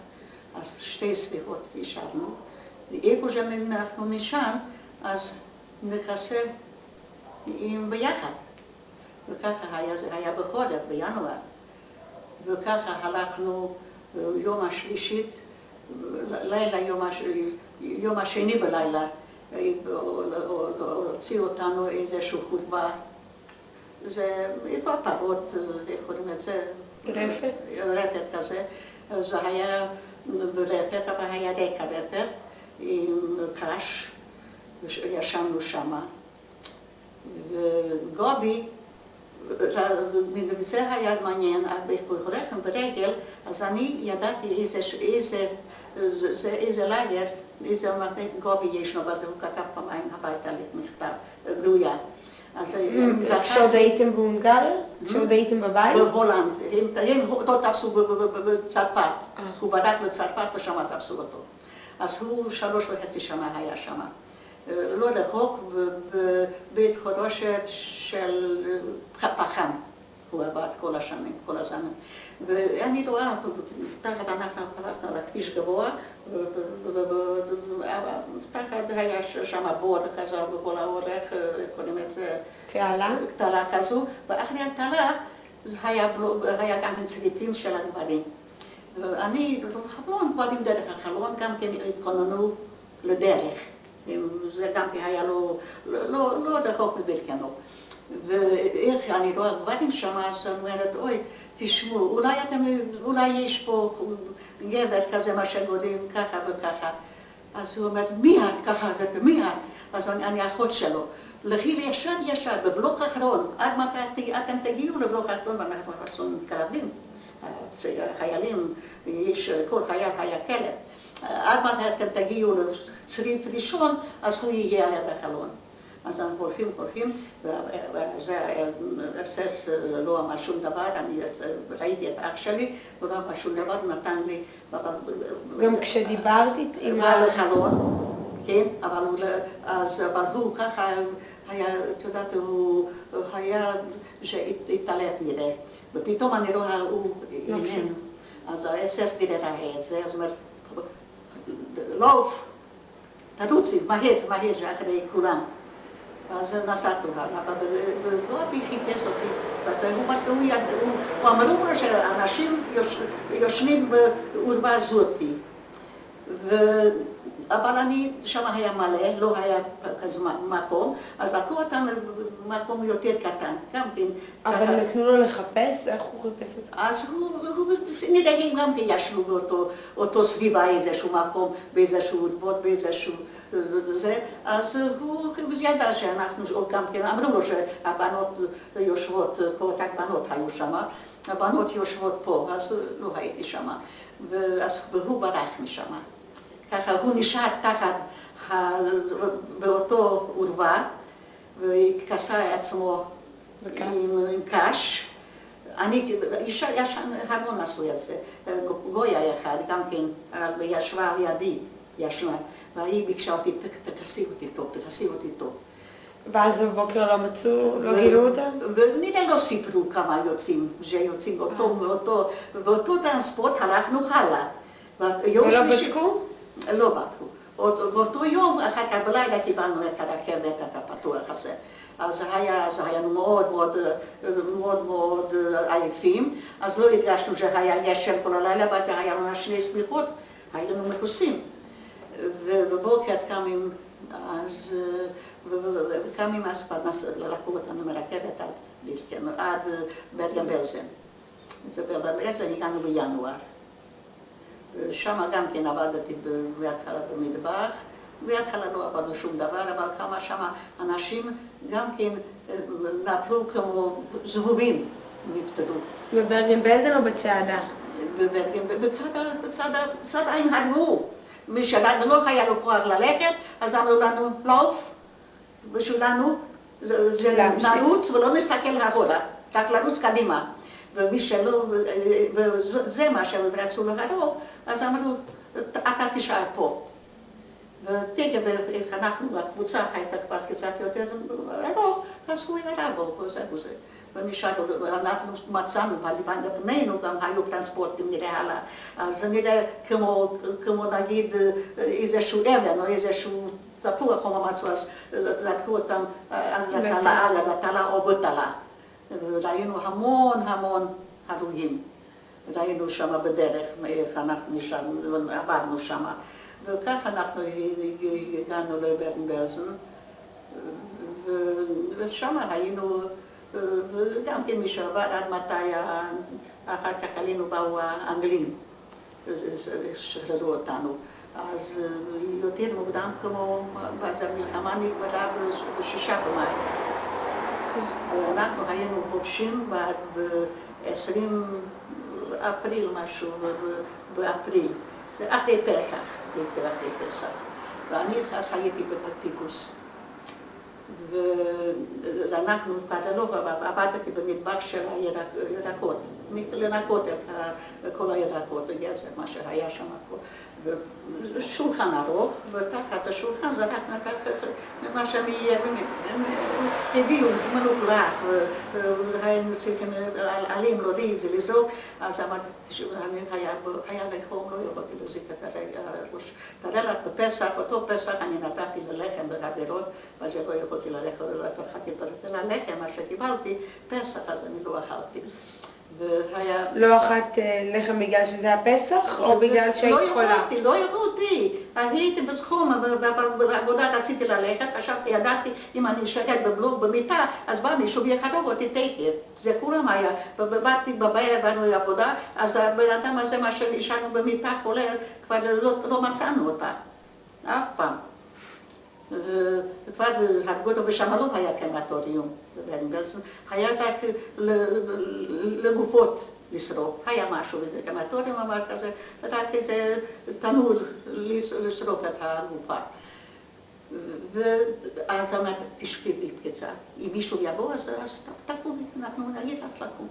אז שתי סמיכות השארנו. ואיפה שאנחנו נשען, אז נכסה עם ביחד. וככה היה, זה היה בחודש, בינואר. וככה הלכנו יום השלישית, לילה, יום, הש... יום השני בלילה, הוציאו אותנו איזושהי חוטבה זה איפה הפרות, איך קוראים לזה? רפת? רפת כזה. זה היה ברפת, אבל היה רקע רפת עם קש, ישנו שמה. וגובי, זה היה מעניין, הולכנו ברגל, אז אני ידעתי איזה, איזה, איזה לאגר, איזה גובי יש לו, ואז הוא כתב פעמיים הביתה מכתב, גלויה. כשעוד הייתם בהונגריה? כשעוד הייתם בבית? בהולנד. הם אותו תפסו בצרפת. הוא בדק בצרפת ושם תפסו אותו. אז הוא שלוש וחצי שנה היה שם. לא רחוק, בבית חורשת של פחם. הוא עבד כל השנים, כל הזמן. ואני רואה, תחת אנחנו הלכנו על הכביש גבוה, תחת היה שם בור כזה בכל האורך, קוראים לזה... תעלה? תעלה כזו, ואחרי התעלה היה גם צריפים של הגברים. אני, חלון, גברים דרך החלון, גם כן התכוננו לדרך. זה גם כן היה לו, לא רחוק מברכנו. ואיך אני רואה גברים שם, אז אומרת, אוי, תשמעו, אולי אתם, אולי יש פה גבר כזה, מה שגודלים ככה וככה. אז הוא אומר, מי את? ככה, מי את? אז אני, אני אחות שלו. לכי ישר ישר, בבלוק האחרון, עד מתי אתם תגיעו לבלוק האחרון, ואנחנו עשו מתקרבים. חיילים, יש, כל חייל היה כלב. עד מתי אתם תגיעו לצריף ראשון, אז הוא יהיה על יד החלון. אז אנחנו הולכים, הולכים, וזה ארסס לא אמר שום דבר, אני ראיתי את אח שלי, הוא לא אמר שום דבר, נתן לי... גם כשדיברתי עם ה... לחלון, כן, אבל הוא ככה היה, את יודעת, הוא היה, שהתעלף נראה, ופתאום אני רואה, הוא איננו. אז האסס ראה את זה, אז הוא אומר, לעוף, תרוצי, מהר, מהר, אחרי כולם. אז נסעתי הלאה, וגבי חיפש אותי, הוא מצא, הוא אמרו לו שאנשים יושנים בעורבה זאתי. אבל אני, שם היה מלא, לא היה כזה מקום, אז לקחו אותם למקום יותר קטן, גם כן. אבל נתנו לו לחפש? איך הוא חיפש אותם? אז הוא, נדאגים גם כן ישנו באותו סביבה איזשהו מקום, באיזשהו ערבות, באיזשהו... זה, אז הוא ידע שאנחנו גם כן, אמרו לו שהבנות יושבות, כל רק בנות היו שם, הבנות יושבות פה, אז לא הייתי שם, והוא ברח משם. ככה הוא נשאר תחת, באותו עורבה, וכסה עצמו עם, עם קש. אני, אישה, ישן, המון עשו את זה. גויה אחד, גם כן, ישבה על ידי, ישנה, והיא ביקשה אותי, תכסי אותי טוב, תכסי אותי טוב. ואז בבוקר לא מצאו, לא גילו אותם? ונראה לא סיפרו כמה יוצאים, שיוצאים באותו, באותו, באותו טרנספורט הלכנו הלאה. ולא בדקו? לא בדקו. באותו יום, אחר כך בלילה קיבלנו את הרכבת, את הפתוח הזה. אז זה היה, זה היה מאוד מאוד, מאוד מאוד עייפים, אז לא הרגשנו שהיה גשם כל הלילה, זה היה לנו שני סמיכות, היו לנו מכוסים. ובבוקר קמים, אז וכמה אז כבר לקחו אותנו מרכבת עד ברגן בלזן. אז ברגן בלזן הגענו בינואר. שם גם כן עבדתי בהתחלה במטבח, בהתחלה לא עבדנו שום דבר, אבל כמה שם אנשים גם כן נפלו כמו זבובים, נפטרו. בברגן בלזן או בצעדה? בברגן, בצד עין הרגו. מי שלא היה לו כוח ללכת, אז אמרו לנו לעוף, ושלנו זה נרוץ ולא נסתכל אחורה, רק לרוץ קדימה. ומי שלא, וזה מה שהם רצו להרוג, אז אמרו, אתה תישאר פה. איך אנחנו, הקבוצה הייתה כבר קצת יותר ארוך, אז הוא ירד בו, וזה וזה. ונשארנו, אנחנו מצאנו, בנינו גם היו טרנספורטים נראה הלאה. אז זה נראה כמו, כמו נגיד איזשהו אבן או איזשהו תפוח או מצאו, אז זרקו אותם על התלה או בתלה. ראינו המון המון הרוגים. ראינו שם בדרך, אנחנו נשארנו, עברנו שם. וכך אנחנו הגענו לברן בלזן, ושם היינו, וגם כן מי שעבד עד מתי, אחר כך עלינו באו האנגלים, שחררו אותנו. אז יותר מוקדם כמו, המלחמה נגמרה בשישה במאי. אנחנו היינו חופשים ב-20 אפריל משהו, באפריל. זה אחרי פסח, בעיקר אחרי פסח. ואני אז הייתי בפטיפוס. ואנחנו, לא, עבדתי במטבח של הירקות, לנקות את כל הירקות, מה שהיה שם. שולחן ארוך, ותחת השולחן זרקנו מה שהם הביאו, מלוכלך, והיינו צריכים עלים להוריד זה, לזרוק, אז אמרתי, היה לי חום, לא יכולתי להזיק את הראש. תראה לך, בפסח, אותו פסח אני נתתי ללחם בחברות, ואז לא יכולתי ללכת, לא יכולתי ללחם, מה שקיבלתי, פסח, אז אני לא אכלתי. והיה... לא אכלת לחם בגלל שזה הפסח, או בגלל שהיית חולה? לא יכולתי, לא יכולתי. הייתי בתחום, בעבודה רציתי ללכת, חשבתי, ידעתי, אם אני אשקט בבלוג במיטה, אז בא מישהו ויחרוב אותי תכף. זה כולם היה. ובאתי בבערב, באנו לעבודה, אז הבן אדם הזה, מה שנשארנו במיטה חולה, כבר לא מצאנו אותה. אף פעם. וכבר הרגו אותו ושם לא היה קרמטוריום בברנבלסון, היה רק לגופות לשרוף, היה משהו בזה, קרמטוריום אמר כזה, רק איזה תנור לשרוף את הגופה. ואז אמרתי, תשכבי קצת, אם מישהו יבוא אז תקומי, אנחנו נגיד לך לקום.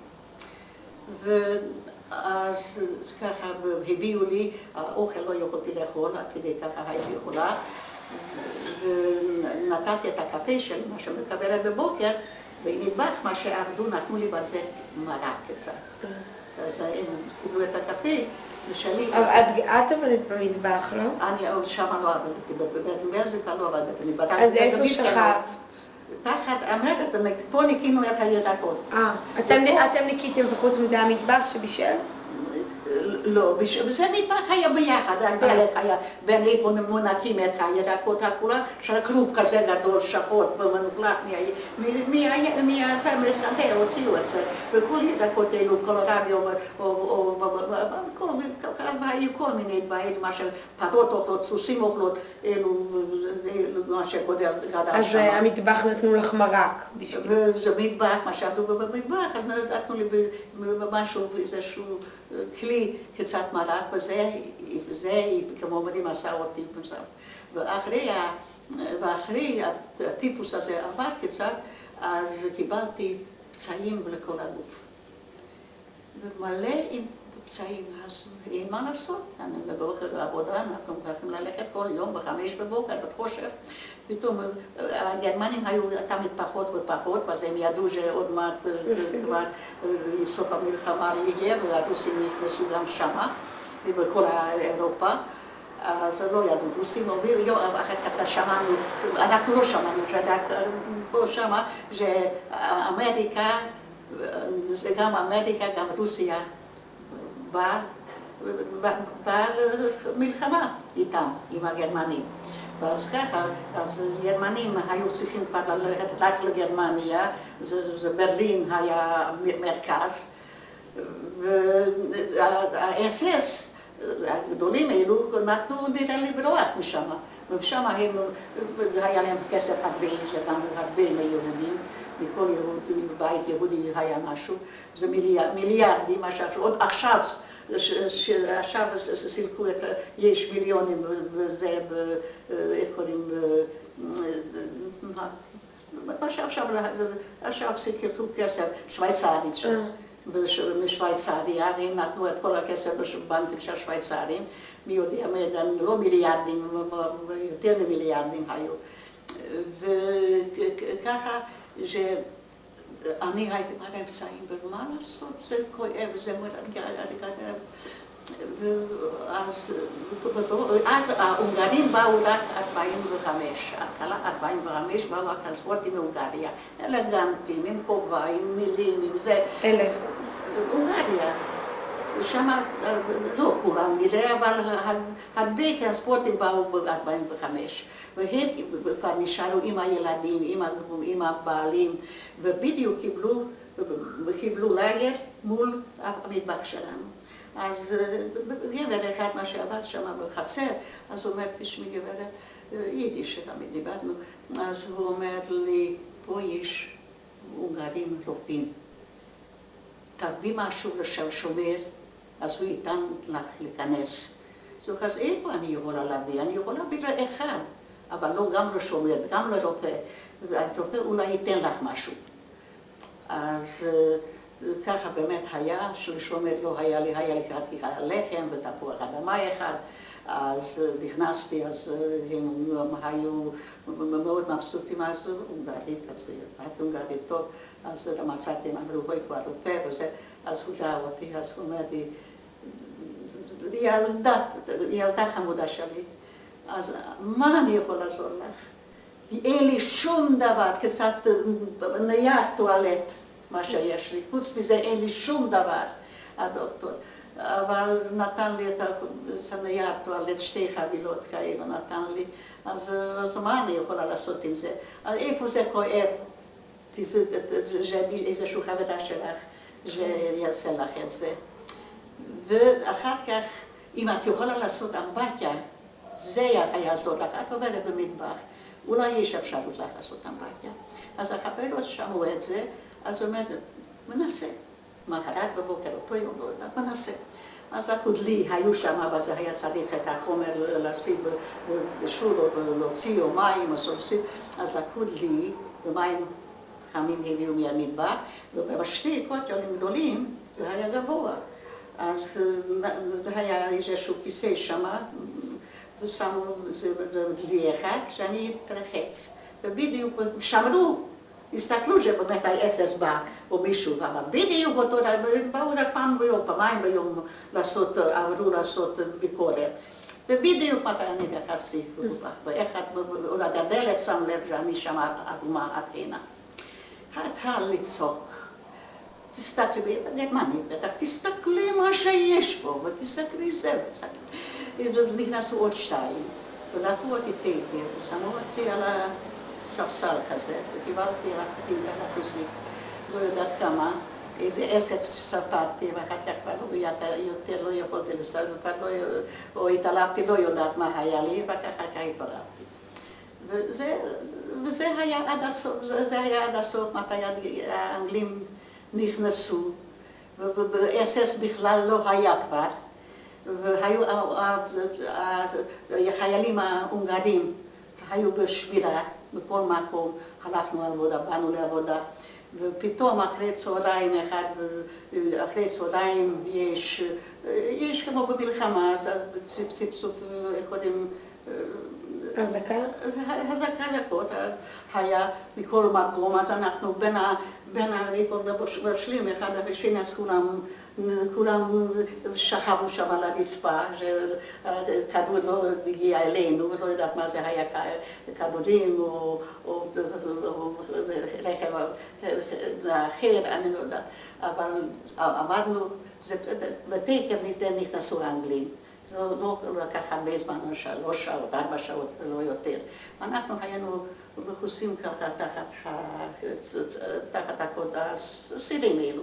ואז ככה הביאו לי, האוכל לא יכולתי לאכול, עד כדי ככה הייתי יכולה. ונתתי את הקפה שלי, מה שמקבלת בבוקר, במטבח, מה שעבדו, נתנו לי בזה מרק קצת. אז הם קיבלו את הקפה, ושלי... אבל את עבדת במטבח, לא? אני שם לא עבדתי, בבית כבר לא עבדתי. אז איפה שכבת? תחת, אמרת, פה ניקינו את הירקות. אה, אתם ניקיתם וחוץ מזה המטבח שבישל? לא, וזה מטבח היה ביחד, הדלת היה בין איפה מונקים את הירקות הכולה, של כרוב כזה גדול, שחוט ומנופלח מהשדה הוציאו את זה, וכל ירקות אלו, קולרבי היו כל מיני דברים, מה של פרות אוכלות, סוסים אוכלות, אלו מה שגודל גדל שם. אז המטבח נתנו לך מרק. זה מטבח, מה שעבדו במטבח, אז נתנו לי משהו, איזשהו כלי קצת מרק, וזה, וזה כמו אומרים, עשה אותי בזה. ואחרי, הטיפוס הזה עבר קצת, אז קיבלתי פצעים לכל הגוף. ומלא עם פצעים, אז אין מה לעשות. אני בבוקר בעבודה, אנחנו צריכים ללכת כל יום בחמש בבוקר, עד חושך. פתאום הגרמנים היו תמיד פחות ופחות, ואז הם ידעו שעוד מעט כבר סוף המלחמה יגיע, והרוסים נכנסו גם שמה, ובכל אירופה. אז לא ידעו, רוסים אומרים, אחר כך שמענו, אנחנו לא שמענו, פה שמה, שאמריקה, זה גם אמריקה, גם רוסיה, באה מלחמה איתם, עם הגרמנים. ואז ככה, אז גרמנים היו צריכים כבר ללכת רק לגרמניה, זה ברלין היה מרכז, והאס-אס, הגדולים האלו, נתנו נראה לברוח משם. ושם הם, היה להם כסף הרבה, גם הרבה מיהודים, מכל יהודי, בית יהודי היה משהו, זה מיליארדים, עוד עכשיו שעכשיו סילקו את, יש מיליונים וזה, איך קוראים, מה שעכשיו, עכשיו סילקו כסף שוויצרית שם. משוויצריה, והם נתנו את כל הכסף בבנקים של השוויצרים, מי יודע, לא מיליארדים, יותר ממיליארדים היו. וככה, אני הייתי באמצעים, ומה לעשות, זה כואב, זה מרתק. ואז, אז ההונגרים באו רק 45, התחלה 45 באו הטרנספורטים מהונגריה, אלגנטים, עם כובע, עם מילים, עם זה. אלה. הונגריה. שם, לא כולם נראה, אבל הרבה טרנספורטים באו ב-45. והם כבר נשארו עם הילדים, עם הבעלים, ובדיוק קיבלו, קיבלו לאגר מול המטבח שלנו. אז גבר אחד, מה שעבד שם בחצר, אז הוא אומר, תשמעי גברת, יידיש שתמיד דיברנו, אז הוא אומר לי, פה יש הונגרים רופאים, תביא משהו לשם שומר, אז הוא ייתן לך להיכנס. אז איפה אני יכולה להביא? אני יכולה להביא לאחד, אבל לא גם לשומר, גם לרופא. אז רופא אולי ייתן לך משהו. אז ככה באמת היה, שלשומר לא היה לי, היה רק לחם ותפוח אדמה אחד. אז נכנסתי, אז הם היו מאוד מבסוטים, אז הונגרית, אז ידעתי הונגרית טוב, אז מצאתי, אמרו, בואי כבר רופא וזה, אז הוא ראה אותי, אז הוא אומר לי, ילדה, ילדה חמודה שלי, אז מה אני יכול לעזור לך? אין לי שום דבר, קצת נייר טואלט, מה שיש לי, חוץ מזה אין לי שום דבר, הדוקטור. אבל נתן לי את הנייר טואלט, שתי חבילות כאלה נתן לי, אז, אז מה אני יכולה לעשות עם זה? איפה זה כואב? איזשהו חברה שלך שיעשה לך את זה. ואחר כך, אם את יכולה לעשות אמבטיה, זה יעזור לך, את עובדת במטבח, אולי יש אפשרות לך לעשות אמבטיה. אז החברות שמעו את זה, אז אומרת, מנסה. מחרת בבוקר, אותו יום, לא יודעת, מנסה. אז לקחו לי, היו שם, אבל זה היה צריך את החומר לשים בשול, או להוציא, או מים, או סורסים, אז לקחו לי, ומים חמים הביאו מהמטבח, ובשתי קוטלים גדולים זה היה גבוה. אז היה איזשהו כיסא שם, ושמו שאני אתרחץ. ובדיוק שמרו, הסתכלו שבאמת האס-אס בא, או מישהו, אבל בדיוק אותו, באו רק פעם ביום, פעמיים ביום לעשות, עברו לעשות ביקורת. ובדיוק מתי אני נכנסתי, ואיך עוד הגדלת שם לב שאני שם אדומה אתנה. התחל לצעוק. תסתכלי, גרמנית בטח, תסתכלי מה שיש פה, ותסתכלי זה, נכנסו עוד שתיים, ולקחו אותי טייפר, ושמו אותי על הספסל כזה, וקיבלתי רק אחוזי, לא יודעת כמה, איזה עסק ספרתי, ואחר כך כבר יותר לא יכולתי לספר, לא, או התעלפתי, לא יודעת מה היה לי, ואחר כך התעלפתי. וזה היה עד הסוף, זה היה עד הסוף, מתי האנגלים נכנסו, ובאס-אס בכלל לא היה כבר, והיו החיילים ההונגרים, היו בשבירה בכל מקום, הלכנו לעבודה, באנו לעבודה, ופתאום אחרי צהריים אחד, אחרי צהריים יש, יש כמו במלחמה, אז צפצוף, איך קוראים, אזעקה? אזעקה דקות, אז היה מכל מקום, אז אנחנו בין ה... בין הריקות בשלים, אחד הראשי, אז כולם, כולם שכבו שם על הרצפה, שכדור לא הגיע אלינו, ולא יודעת מה זה היה כדורים או רכב אחר, אני לא יודעת, אבל עמדנו, בתקר נכנסו האנגלים. לא, לא לקח הרבה זמן, שלוש שעות, ארבע שעות ולא יותר. אנחנו היינו מכוסים ככה תחת, תחת הסירים האלו.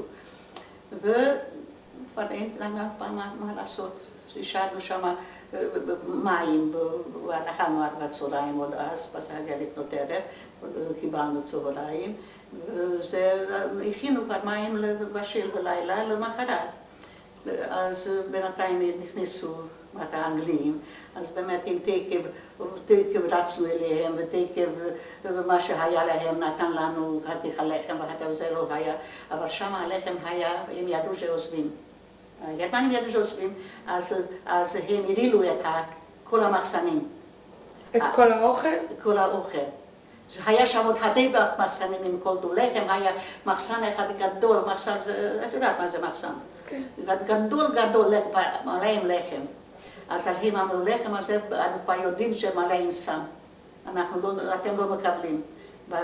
וכבר אין לנו מה, מה לעשות. השארנו שם מים, ואכלנו עד בצהריים עוד אז, אז היה לפנות ערב, קיבלנו צהריים. הכינו כבר מים לבשל בלילה למחרת. אז בינתיים נכנסו האנגלים, אז עם תקב, תקב רצנו אליהם, ותקב מה שהיה להם נתן לנו חתיך הלחם, וזה לא היה, אבל שם הלחם היה, הם ידעו שעוזבים. הגרמנים ידעו שעוזבים, אז, אז הם הרעילו את כל המחסנים. את כל האוכל? את כל האוכל. היה שם עוד הרבה מחסנים עם כל דו לחם, היה מחסן אחד גדול, מחסן, את יודעת מה זה מחסן? כן. גדול גדול, מלא עם לחם. אז הם אמרו, לחם הזה, אנחנו כבר יודעים שמלא עם סם. אנחנו לא, אתם לא מקבלים.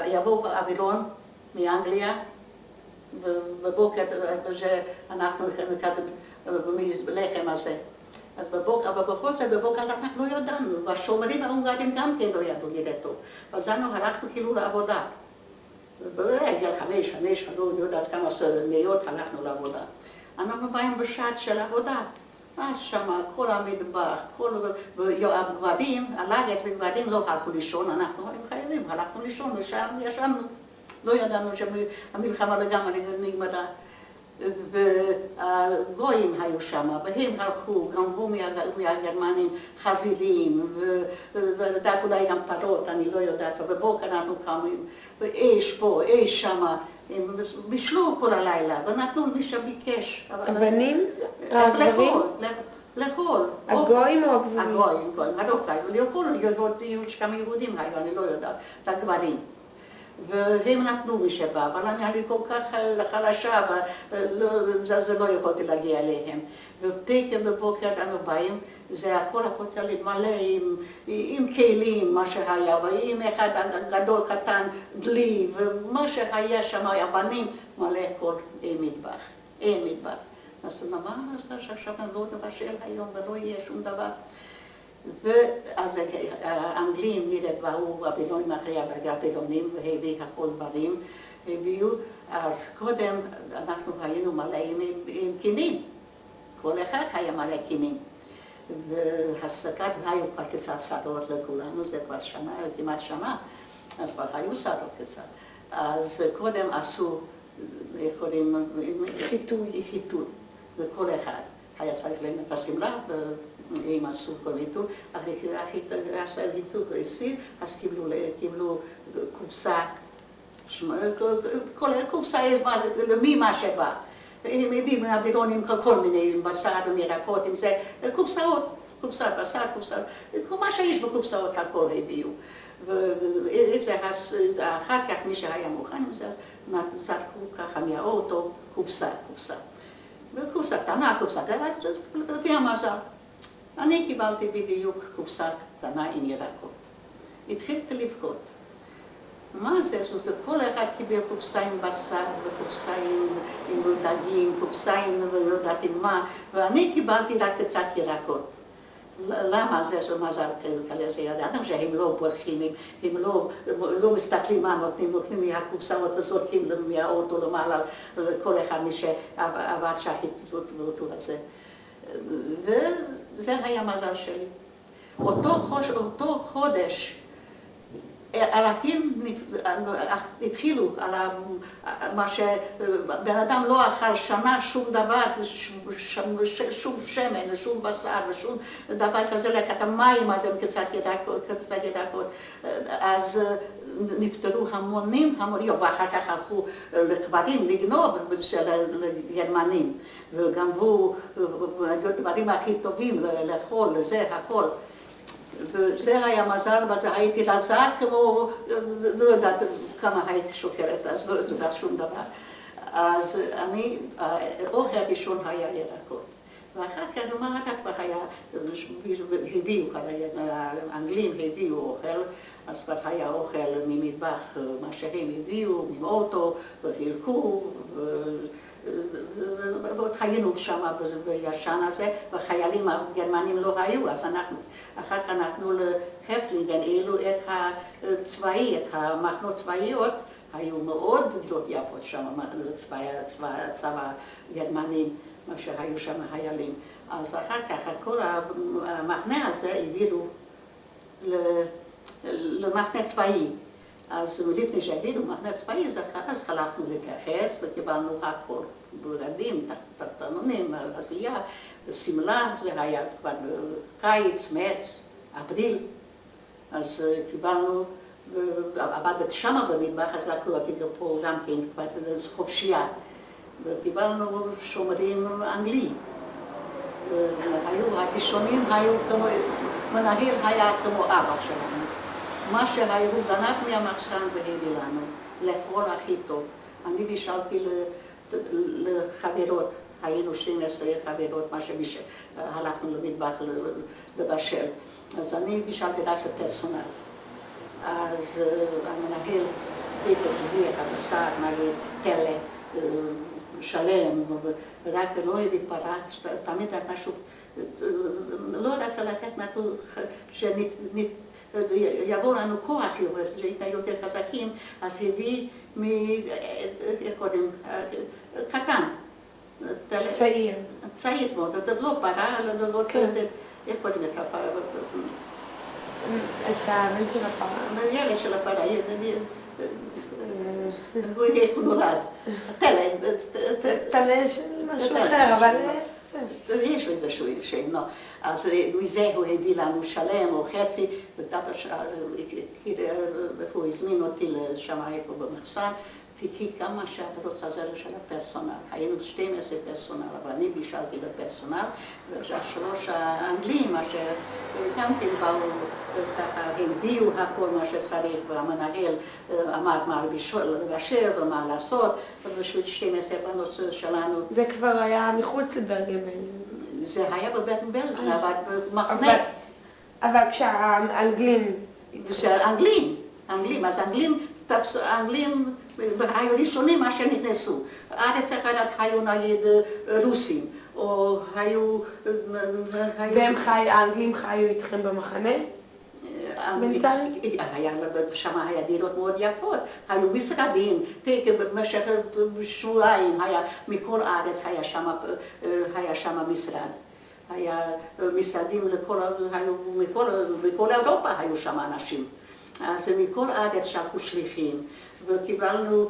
יבוא אווירון מאנגליה, בבוקר שאנחנו מקבלים לחם הזה. אז בבוקר, אבל בכל זאת בבוקר אנחנו לא ידענו, והשומרים ההונגרים גם כן לא ידעו נראה טוב. אז אנחנו הלכנו כאילו לעבודה. בגיל חמש, חמש, אני לא יודעת כמה מאות הלכנו לעבודה. אנחנו באים בשעת של עבודה. אז שמה כל המטבח, כל הגברים, הלגת וגברים לא הלכו לישון, אנחנו היינו חייבים, הלכנו לישון ושם ישבנו. לא ידענו שהמלחמה לגמרי נגמרה. והגויים היו שם, והם הלכו, גנבו מהגרמנים חזירים, ולדעת אולי גם פרות, אני לא יודעת, ובבוקר אנחנו קמים, ואש פה, אש שמה, הם בישלו כל הלילה, ונתנו מי שביקש. הבנים? לאכול, לאכול. הגויים או הגברים? הגויים, גויים, הרוקאים, לאכול, היו כמה יהודים היו, אני לא יודעת, את הגברים. והם נתנו שבא, אבל אני הייתי כל כך חלשה, וזה לא יכולתי להגיע אליהם. ותקן בבוקר אנו באים, זה הכל יכולתי לי מלא עם, עם כלים, מה שהיה, ועם אחד גדול קטן, דלי, ומה שהיה שם, הבנים, מלא הכל, אין מטבח, אין מטבח. אז מה נעשה שעכשיו אני לא נבשל היום ולא יהיה שום דבר? ואז האנגלים נראו הבילונים אחרי הבילונים והביא הכל דברים, הביאו, אז קודם אנחנו היינו מלא עם קינים, כל אחד היה מלא קינים. והסקת, והיו כבר קצת שדות לכולנו, זה כבר שנה, כמעט שנה, אז כבר היו שדות קצת. אז קודם עשו, קוראים? חיטוי. חיטוי, וכל אחד היה צריך להם את השמלה. עם כל ויתור, אחרי עשה ויתור כועסי, אז קיבלו קופסה, כל קופסה למי מה שבא. הם הביאו מהבירונים כל מיני, עם בשר ומירקות, עם זה, קופסאות, קופסת בשר, קופסאות, מה שיש בקופסאות הכל הביאו. ואחר כך מי שהיה מוכן עם זה, זרקו ככה מהאוטו קופסה, קופסה. וקופסה קטנה, קופסה קטנה, לפי המזל. אני קיבלתי בדיוק קופסה קטנה עם ירקות. התחילתי לבכות. מה זה? זאת אומרת, כל אחד קיבל קופסה עם בשר וקופסה עם, עם דגים, קופסה עם לא יודעת עם מה, ואני קיבלתי רק קצת ירקות. למה זה של מזל כזה? ידעתם שהם לא בורחים, הם, לא, לא מסתכלים מה נותנים, נותנים מהקופסאות וזורקים מהאוטו למעלה לכל אחד מי שעבד שהחיטוט הזה. זה היה מזל שלי. אותו, חוש, אותו חודש אלפים התחילו על מה שבן אדם לא אכל שנה שום דבר, שום שמן, שום בשר ושום דבר כזה, רק את המים אז הם קצת ידקות, אז נפטרו המונים, המונים, ואחר כך הלכו לכבדים לגנוב של הגרמנים, וגנבו דברים הכי טובים לאכול, לזה, הכל. וזה היה מזל, וזה הייתי רזה כמו, לא יודעת כמה הייתי שוקרת, אז לא יודעת שום דבר. אז אני, האוכל הראשון היה ירקות. ואחר כך, מה אחר כך היה, הביאו, האנגלים הביאו אוכל, אז כבר היה אוכל ממטבח, מה שהם הביאו, מאוטו, וחילקו, ועוד חיינו שם בישן הזה, וחיילים הגרמנים לא היו, אז אנחנו, אחר כך נתנו להפטלינגן, אילו את הצבאי, את המחנות צבאיות, היו מאוד גדות יפות שם, צבא הגרמנים, מה שהיו שם חיילים. אז אחר כך כל המחנה הזה העבירו למחנה צבאי. אז לפני שהעבירו מחנה צבאי, אז הלכנו להתייחס וקיבלנו הכל, בגדים, תחתונים, עשייה, שמלה, זה היה כבר קיץ, מרץ, אפריל, אז קיבלנו, עבדתי שמה במטבח, אז לקחו אותי פה גם כן כבר חופשייה, וקיבלנו שומרים אנגלי. היו, הקישונים היו כמו, מנהל היה כמו אבא שלנו. מה שהיו גנב מהמחסן והביא לנו, לאכול הכי טוב. אני בישלתי לחברות, היינו 12 חברות, מה שהלכנו למטבח לבשל. אז אני בישלתי רק לפרסונל. אז המנהל פתאום הביא את הבשר, נגיד, תלה. שלם, ורק לא הביא פרץ, תמיד רק משהו, לא רצה לתת משהו שיבוא לנו כוח, שהייתה יותר חזקים, אז הביא מ... איך קודם? קטן. צעיר. צעיר מאוד, לא פרה, לא... איך קוראים את הפרה? את הבן של הפרה. הילד של הפרה. איך הוא נולד? תלה. תלה משהו אחר, אבל... יש לו איזשהו שם, אז מזה הוא הביא לנו שלם או חצי, והוא הזמין אותי לשם איפה במחסן, תקחי כמה שאת רוצה זה של הפרסונל. היינו 12 פרסונל, אבל אני בישלתי בפרסונל, והשלוש האנגלים, אשר גם כן באו ככה, הביאו הכל מה שצריך, והמנהל אמר מה לבשל ומה לעשות, ובשביל 12 בנות שלנו. זה כבר היה מחוץ לברגן זה היה בבטן בלזן, אבל במחנה. אבל כשהאנגלים... כשהאנגלים, האנגלים, אז האנגלים, האנגלים היו ראשונים אשר נכנסו. ארץ אחרת היו נגיד רוסים, או היו... והם חי, האנגלים חיו איתכם במחנה? בינתיים? שם היה דירות מאוד יפות, היו משרדים, במשך שבועיים היה, מכל הארץ היה שם, היה שם משרד. היה משרדים לכל, היו, מכל, מכל אירופה היו שם אנשים. אז מכל הארץ שלחו שליחים. וקיבלנו,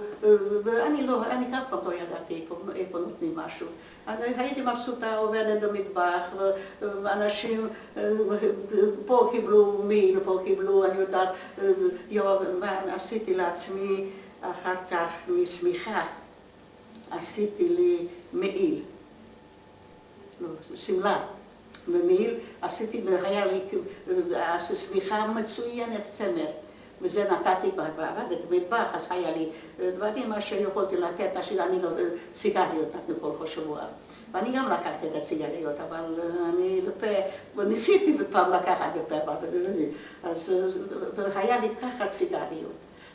ואני לא, אני אף פעם לא ידעתי איפה, איפה נותנים משהו. אני הייתי מבסוטה, עובדת במטבח, ואנשים פה קיבלו מין, פה קיבלו, אני יודעת, עשיתי לעצמי אחר כך משמיכה, עשיתי לי מעיל, לא, שמלה. במעיל עשיתי, והיה לי שמיכה מצוינת, צמר. וזה נתתי בעבדת מטבח, אז היה לי דברים שיכולתי לתת, אני לא, סיגריות נתנו כל שבוע. ואני גם לקחתי את הסיגריות, אבל אני לפה, ניסיתי פעם לקחת בפה, אז היה לי ככה סיגריות.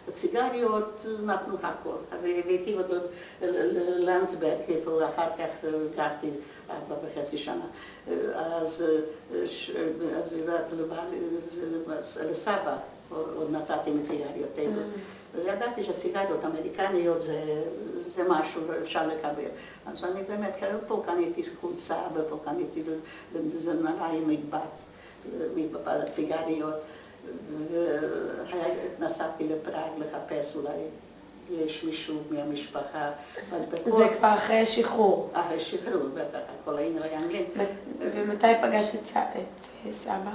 בסיגריות נתנו הכל, והבאתי אותו ללנדסברג, איפה אחר כך גרתי ארבע וחצי שנה. אז יודעת, לסבא עוד נתתי מסיגריות טבע. וידעתי שסיגריות אמריקניות זה משהו, אפשר לקבל. אז אני באמת, פה קניתי חולצה ופה קניתי מטבעת, מטבעת הסיגריות. ונסעתי לפראג לחפש אולי יש מישהו מהמשפחה. זה כבר אחרי השחרור. אחרי השחרור, בטח, כל העיר היה אנגלים. ומתי פגשת את סבא?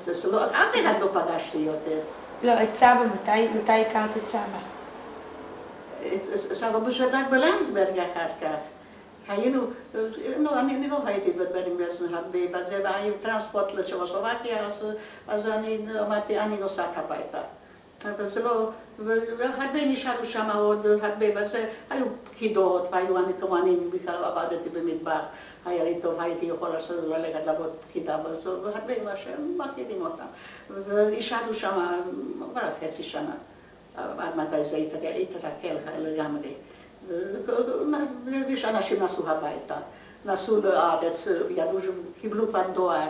זה, לא, אף אחד לא פגשתי יותר. לא, את סבא, מתי הכרת את סבא? סבא בשדק בלנסברג אחר כך. היינו, לא, אני לא הייתי בברינגלסון הרבה, בזה, והיה טרנספורט לצ'כוסלובקיה, אז אני אמרתי, אני נוסעת הביתה. אבל זה לא, והרבה נשארו שם עוד, הרבה, וזה, היו פקידות, והיו, אני כמו אני בכלל עבדתי במטבח. היה לי טוב, הייתי יכול לעשות ללכת לעבוד פקידה בזו, והרבה מה שהם מכירים אותם. ונשארנו שם כבר חצי שנה, עד מתי זה התרקל לגמרי. אנשים נסעו הביתה, נסעו לארץ, ידעו שקיבלו כבר דואר,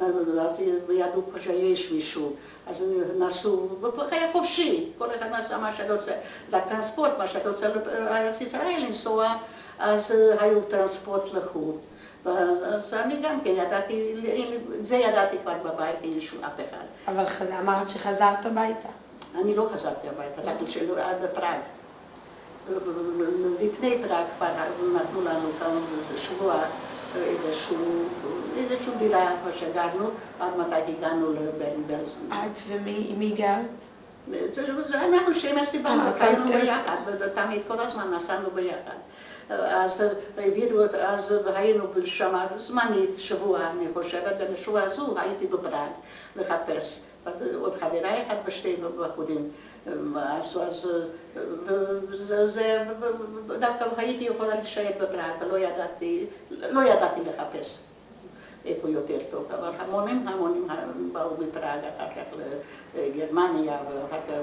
אז ידעו שיש מישהו, אז נסעו, היה חופשי, כל אחד נסע מה שאתה רוצה, לטרנספורט, מה שאתה רוצה לארץ ישראל לנסוע, אז היו טרנספורט לחו"ל. אז אני גם כן ידעתי, זה ידעתי כבר בבית, אין לי שום אף אחד. אבל אמרת שחזרת הביתה. אני לא חזרתי הביתה, רק עד פראג. לפני פראג כבר נתנו לנו כאן שבוע איזושהי דירה שגרנו, עד מתי הגענו לברלין-בלזן. את ומי גרת? אנחנו שם הסיבה, היינו ביחד, תמיד כל הזמן נסענו ביחד. אז העבירו, אז היינו שם זמנית, שבוע אני חושבת, ובשבוע הזו הייתי בפראג לחפש. עוד חברה אחת ושתי בחורים. אז זה, דווקא הייתי יכולה להישאר בפראג, ולא ידעתי, לא ידעתי לחפש איפה יותר טוב, אבל המונים המונים באו מפראג, אחר כך לגרמניה, ואחר כך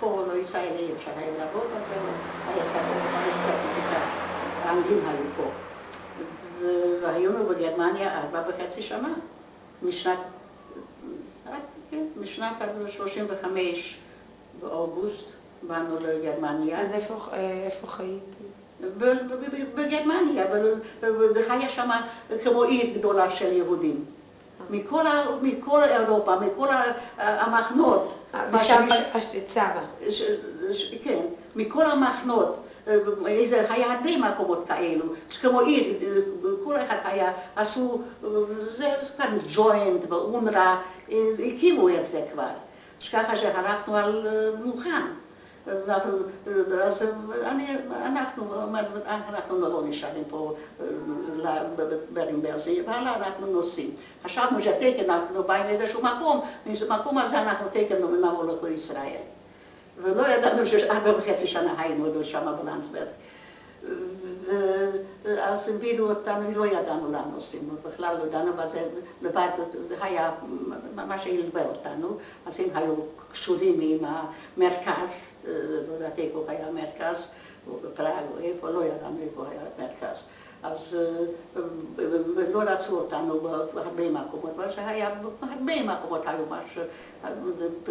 פה לא ישראלי אפשר היה לעבוד, אז היה צריך קצת בדיקה, האנגלים היו פה. והיינו בגרמניה ארבע וחצי שנה, משנת, משנת 35 באוגוסט באנו לגרמניה. אז איפה, איפה חייתי? בגרמניה, והיה שם כמו עיר גדולה של יהודים. מכל, מכל אירופה, מכל המחנות. ושם פגשת סבא. כן, מכל המחנות. איזה, היה הרבה מקומות כאלו, כמו עיר, כל אחד היה, עשו, זה כאן ג'וינט ואונר"א, הקימו את זה כבר. ככה שהלכנו על מוכן. אז אני, אנחנו, אנחנו לא נשארים פה ברינברזי, אבל אנחנו נוסעים. חשבנו שתקן אנחנו באים לאיזשהו מקום, במקום הזה אנחנו תקן נבוא לכל ישראל. ולא ידענו שארבע וחצי שנה היינו שם בלנסברג. אז הבילו אותנו, ולא ידענו לאן נוסעים, בכלל לא ידענו, אבל זה לבד היה מה שהלווה אותנו, אז הם היו קשורים עם המרכז, לא יודעת איפה היה המרכז, בפראג או איפה, לא ידענו איפה היה המרכז. אז לא רצו אותנו בהרבה מקומות, אבל שהיה, בהרבה מקומות היו משהו,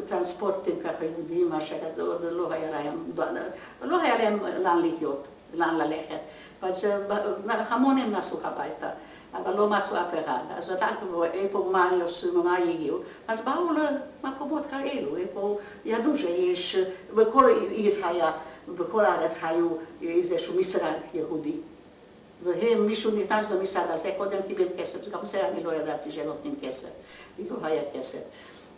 טרנספורטים ככה יהודים, מה שלא היה להם, לא היה להם לאן לחיות. לאן ללכת. המונים נסעו הביתה, אבל לא מצאו אף אחד. אז בדקנו איפה, מה יעשו, מה יהיו, אז באו למקומות כאלו, איפה ידעו שיש, בכל עיר היה, בכל הארץ היו איזשהו משרד יהודי. והם, מישהו נכנס למשרד הזה, קודם קיבל כסף, גם זה אני לא ידעתי שנותנים כסף, לא היה כסף,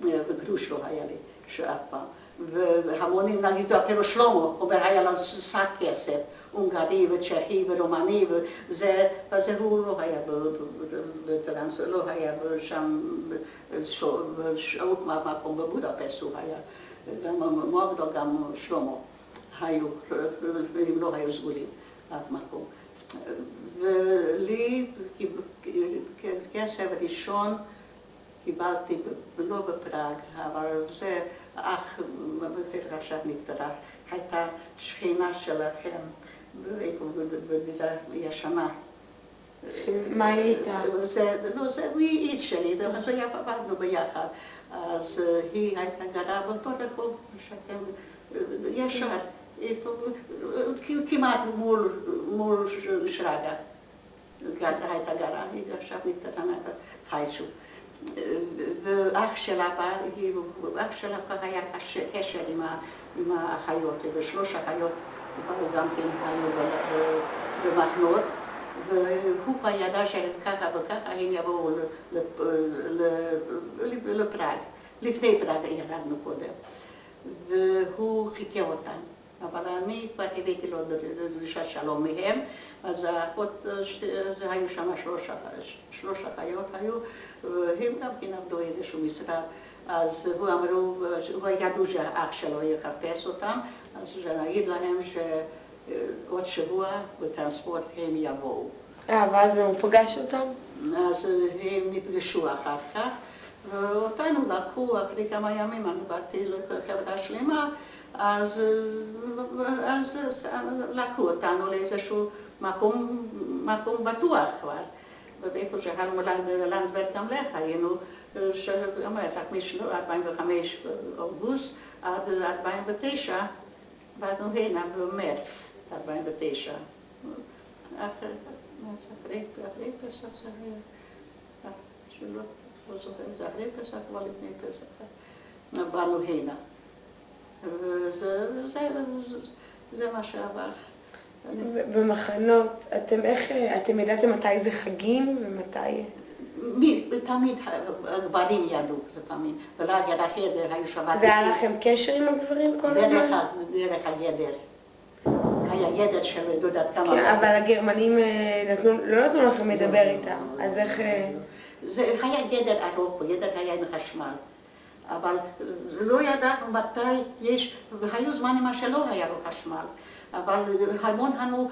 וגרוש לא היה לי, שאף פעם. והמונים, נגיד, אפילו שלמה, אומר, היה לנו שק כסף. הונגרי וצ'כי ורומני וזה, וזה הוא לא היה בטרנס, לא היה שם בשעות מקום בבודפסט הוא היה, גם מוגדו גם שלמה היו, והם לא היו סגורים אף מקום. ולי כסף ראשון קיבלתי לא בפראג, אבל זה אח, עכשיו נפטרה, הייתה שכינה שלכם. בדירה ישנה. מה היא הייתה? לא, זה איש שלי, זה עבדנו ביחד. אז היא הייתה גרה באותו רחוב שאתם, ישר, כמעט מול שרגא. הייתה גרה, היא עכשיו נפטרה חייצ'ו. ואח שלה אח שלה היה קשר עם האחיות, ושלוש אחיות גם כן היו במחנות, והוא כבר ידע שככה וככה הם יבואו לפראג. לפני פראג ירדנו קודם. והוא חיכה אותם. אבל אני כבר הבאתי לו דרישת שלום מהם, אז האחות, היו שם שלוש אחיות היו, והם גם כן עבדו איזשהו משרד. אז הוא אמרו, הוא ידעו שהאח שלו יחפש אותם, אז שנגיד להם שעוד שבוע בטרנספורט הם יבואו. אה, ואז הוא פגש אותם? אז הם נפגשו אחר כך, ואותנו לקחו אחרי כמה ימים, אני באתי לחברה שלמה, אז, אז לקחו אותנו לאיזשהו מקום, מקום בטוח כבר. ואיפה שהלמו לנדסברג תמלך היינו, שאומרת, רק מ-45 אוגוסט עד 49, באנו הנה במרץ 49. אחרי פסח זה היה, שלא זוכר, זה אחרי פסח, אבל לפני פסח, באנו הנה. וזה מה שעבר. במחנות, אתם איך, אתם ידעתם מתי זה חגים ומתי... מי, תמיד הגברים ידעו לפעמים, ולא ידע חדר, היו שבת. והיה לכם קשר עם הגברים כל הזמן? דרך הגדר. היה גדר של יודעת כמה... כן, אבל הגרמנים נתנו, לא נתנו לכם לדבר איתם, אז איך... זה היה גדר ארוך, גדר היה עם חשמל. אבל לא ידענו מתי יש, והיו זמנים שלא היה לו חשמל. אבל המון הנו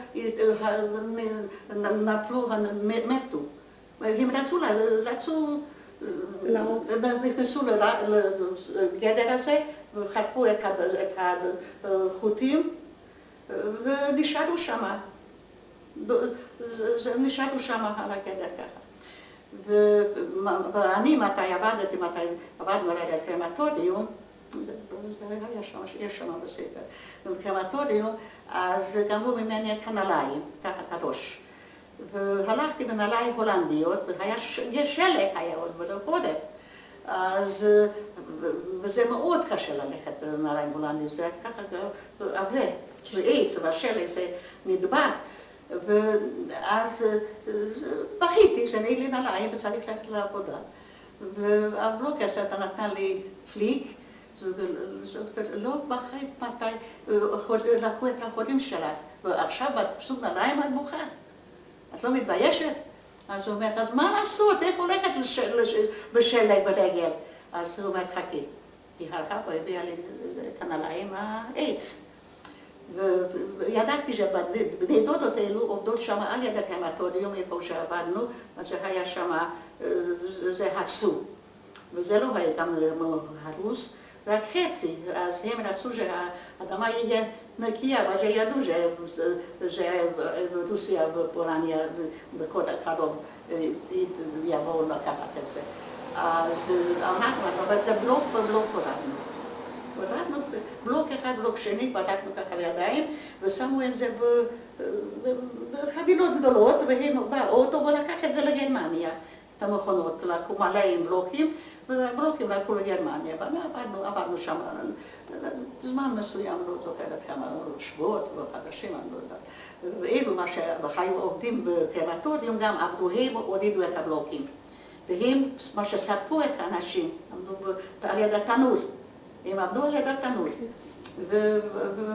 נפלו, מתו. הם רצו, רצו, נכנסו לגדר הזה וחטפו את החוטים ונשארו שם. נשארו שם על הגדר ככה. ואני, מתי עבדתי, מתי עבדנו על הקרמטוריום, זה היה שם, יש שם בספר, בקרמטוריום, אז גמרו ממני את הנעליים, תחת הראש. והלכתי בנעליים הולנדיות, והיה שלג היה עוד בחורף. אז, וזה מאוד קשה ללכת בנעליים הולנדיות, זה ככה עבה, ועץ, והשלג זה נדבק. ואז בכיתי שאין לי נעליים וצריך ללכת לעבודה. והבלוקר אתה נתן לי פליק, לא בחית מתי לקחו את החולים שלה, ועכשיו בסוג נעליים את בוכה. את לא מתביישת? אז הוא אומר, אז מה לעשות, איך הולכת בשלג ברגל? אז הוא אומר, חכי. היא הלכה והביאה לי את הנעליים העץ. וידעתי שבני דודות האלו עובדות שם על יד הקרמטוריום, איפה שעבדנו, אז זה היה שם, זה הצו. וזה לא היה גם הרוס, רק חצי. אז הם רצו שהאדמה יהיה נקייה, ואז ידעו שרוסיה ופולניה בקוד הקרוב יבואו לקחת את זה. אז אנחנו, אבל זה בלוק ובלוק הורדנו. הורדנו בלוק אחד, בלוק שני, פתחנו ככה לידיים, ושמו את זה בחבילות גדולות, והם באוטו, ולקח את זה לגרמניה, את המכונות, לקחו מלא עם בלוקים, ובלוקים לקחו לגרמניה, ועברנו עברנו שם זמן מסוים, לא זוכרת כמה שבועות וחדשים, אני לא יודעת. ואלו מה שהיו עובדים בקרמטוריום גם עבדו, הם הורידו את הבלוקים. והם, מה שסרטו את האנשים, עמדו על יד התנור. הם עבדו על התנור.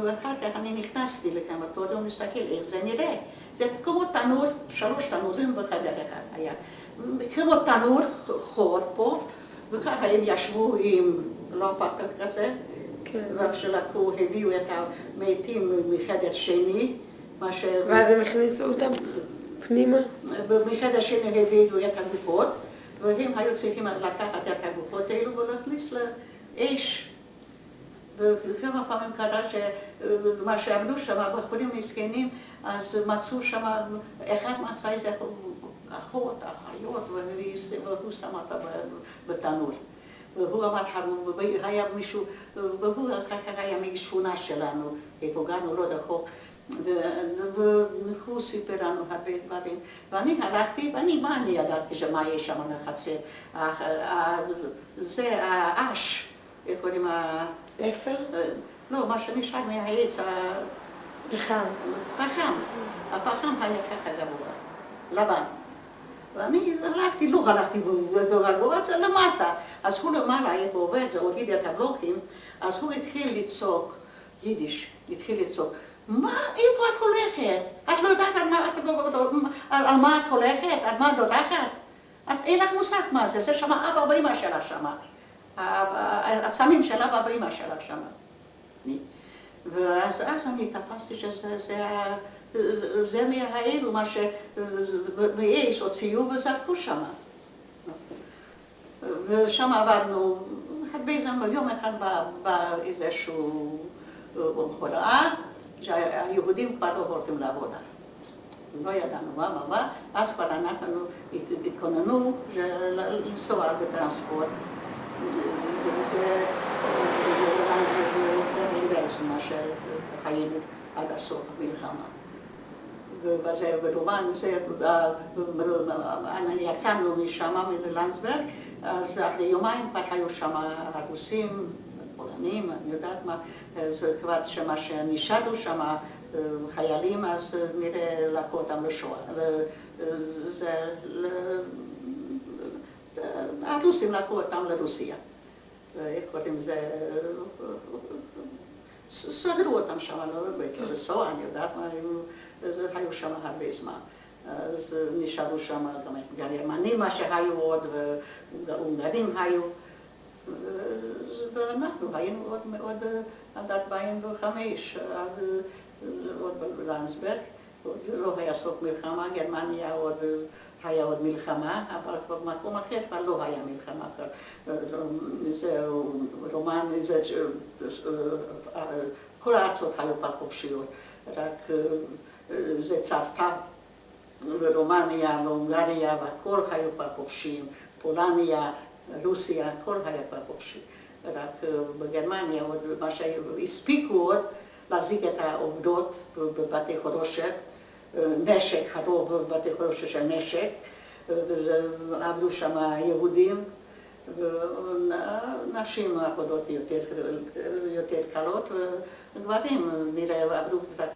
ואחר כך אני נכנסתי לקרמטוריום, מסתכל איך זה נראה. זה כמו תנור, שלוש תנורים בחדר אחד היה. כמו תנור חור פה, וככה הם ישבו עם לא פחד כזה, ואיך שלקחו, הביאו את המתים מחדר שני, מה ש... ואז הם הכניסו אותם פנימה? מחדר שני הביאו את הגופות, והם היו צריכים לקחת את הגופות האלו ולהכניס לאש. וכמה פעמים קרה שמה שעבדו שם, בחורים מסכנים, אז מצאו שם, אחד מצא איזה אחות, אחיות, והוא שם אותה בתנור. והוא אמר חרום, והיה מישהו, והוא אחר כך היה משכונה שלנו, איפה גרנו לא רחוק, והוא סיפר לנו הרבה דברים. ואני הלכתי, ואני, מה אני ידעתי שמה יש שם בחצר? זה האש, איך קוראים ה... אפר? לא, מה שנשאר מהעץ, פחם. פחם. הפחם היה ככה גבוה, לבן. ואני הלכתי, לא הלכתי ברגוע, זה למטה. אז הוא למעלה, איפה עובד, זה הוריד את הבלוקים, אז הוא התחיל לצעוק, יידיש, התחיל לצעוק, מה, איפה את הולכת? את לא יודעת על מה את, על מה את הולכת? על מה את דודחת? אין לך מושג מה זה, זה שם אבא ואמא שלה שם. הצמים של אבא ואמא שלה שם. ואז אני תפסתי שזה זה מהאלו, מה שמאש הוציאו וזרקו שם. ושם עברנו הרבה זמן, יום אחד בא איזשהו הוראה שהיהודים כבר לא הולכים לעבודה. לא ידענו מה, מה, מה, אז כבר אנחנו התכוננו לנסוע בטרנספורט. זה מה שחיינו עד הסוף המלחמה. ובזה, ברומן, זה, יצאנו משם, מלנדסברג, אז אחרי יומיים כבר היו שם הרוסים, פולנים, אני יודעת מה, זה כבר שמה שנשארו שם חיילים, אז נראה לקחו אותם לשואה. זה, הרוסים לקחו אותם לרוסיה. איך קוראים לזה? סגרו אותם שם, לא לנסוע, אני יודעת מה, היו שם הרבה זמן. אז נשארו שם גם גרמנים מה שהיו עוד, והונגרים היו. ואנחנו היינו עוד מאוד עד 2005, עד עוד בלנסברג, עוד לא היה סוף מלחמה, גרמניה עוד היה עוד מלחמה, אבל במקום אחר כבר לא היה מלחמה. זה רומן, זה, כל הארצות היו כבר חופשיות, רק זה צרפת ורומניה והונגריה והכל היו כבר חופשיים, פולניה, רוסיה, הכל היה כבר חופשי. רק בגרמניה עוד מה שהספיקו עוד להחזיק את העובדות בבתי חרושת, נשק, הרוב בבתי חרושת של נשק, ועבדו שם יהודים, ונשים עבודות יותר קלות, וגברים נראה עבדו קצת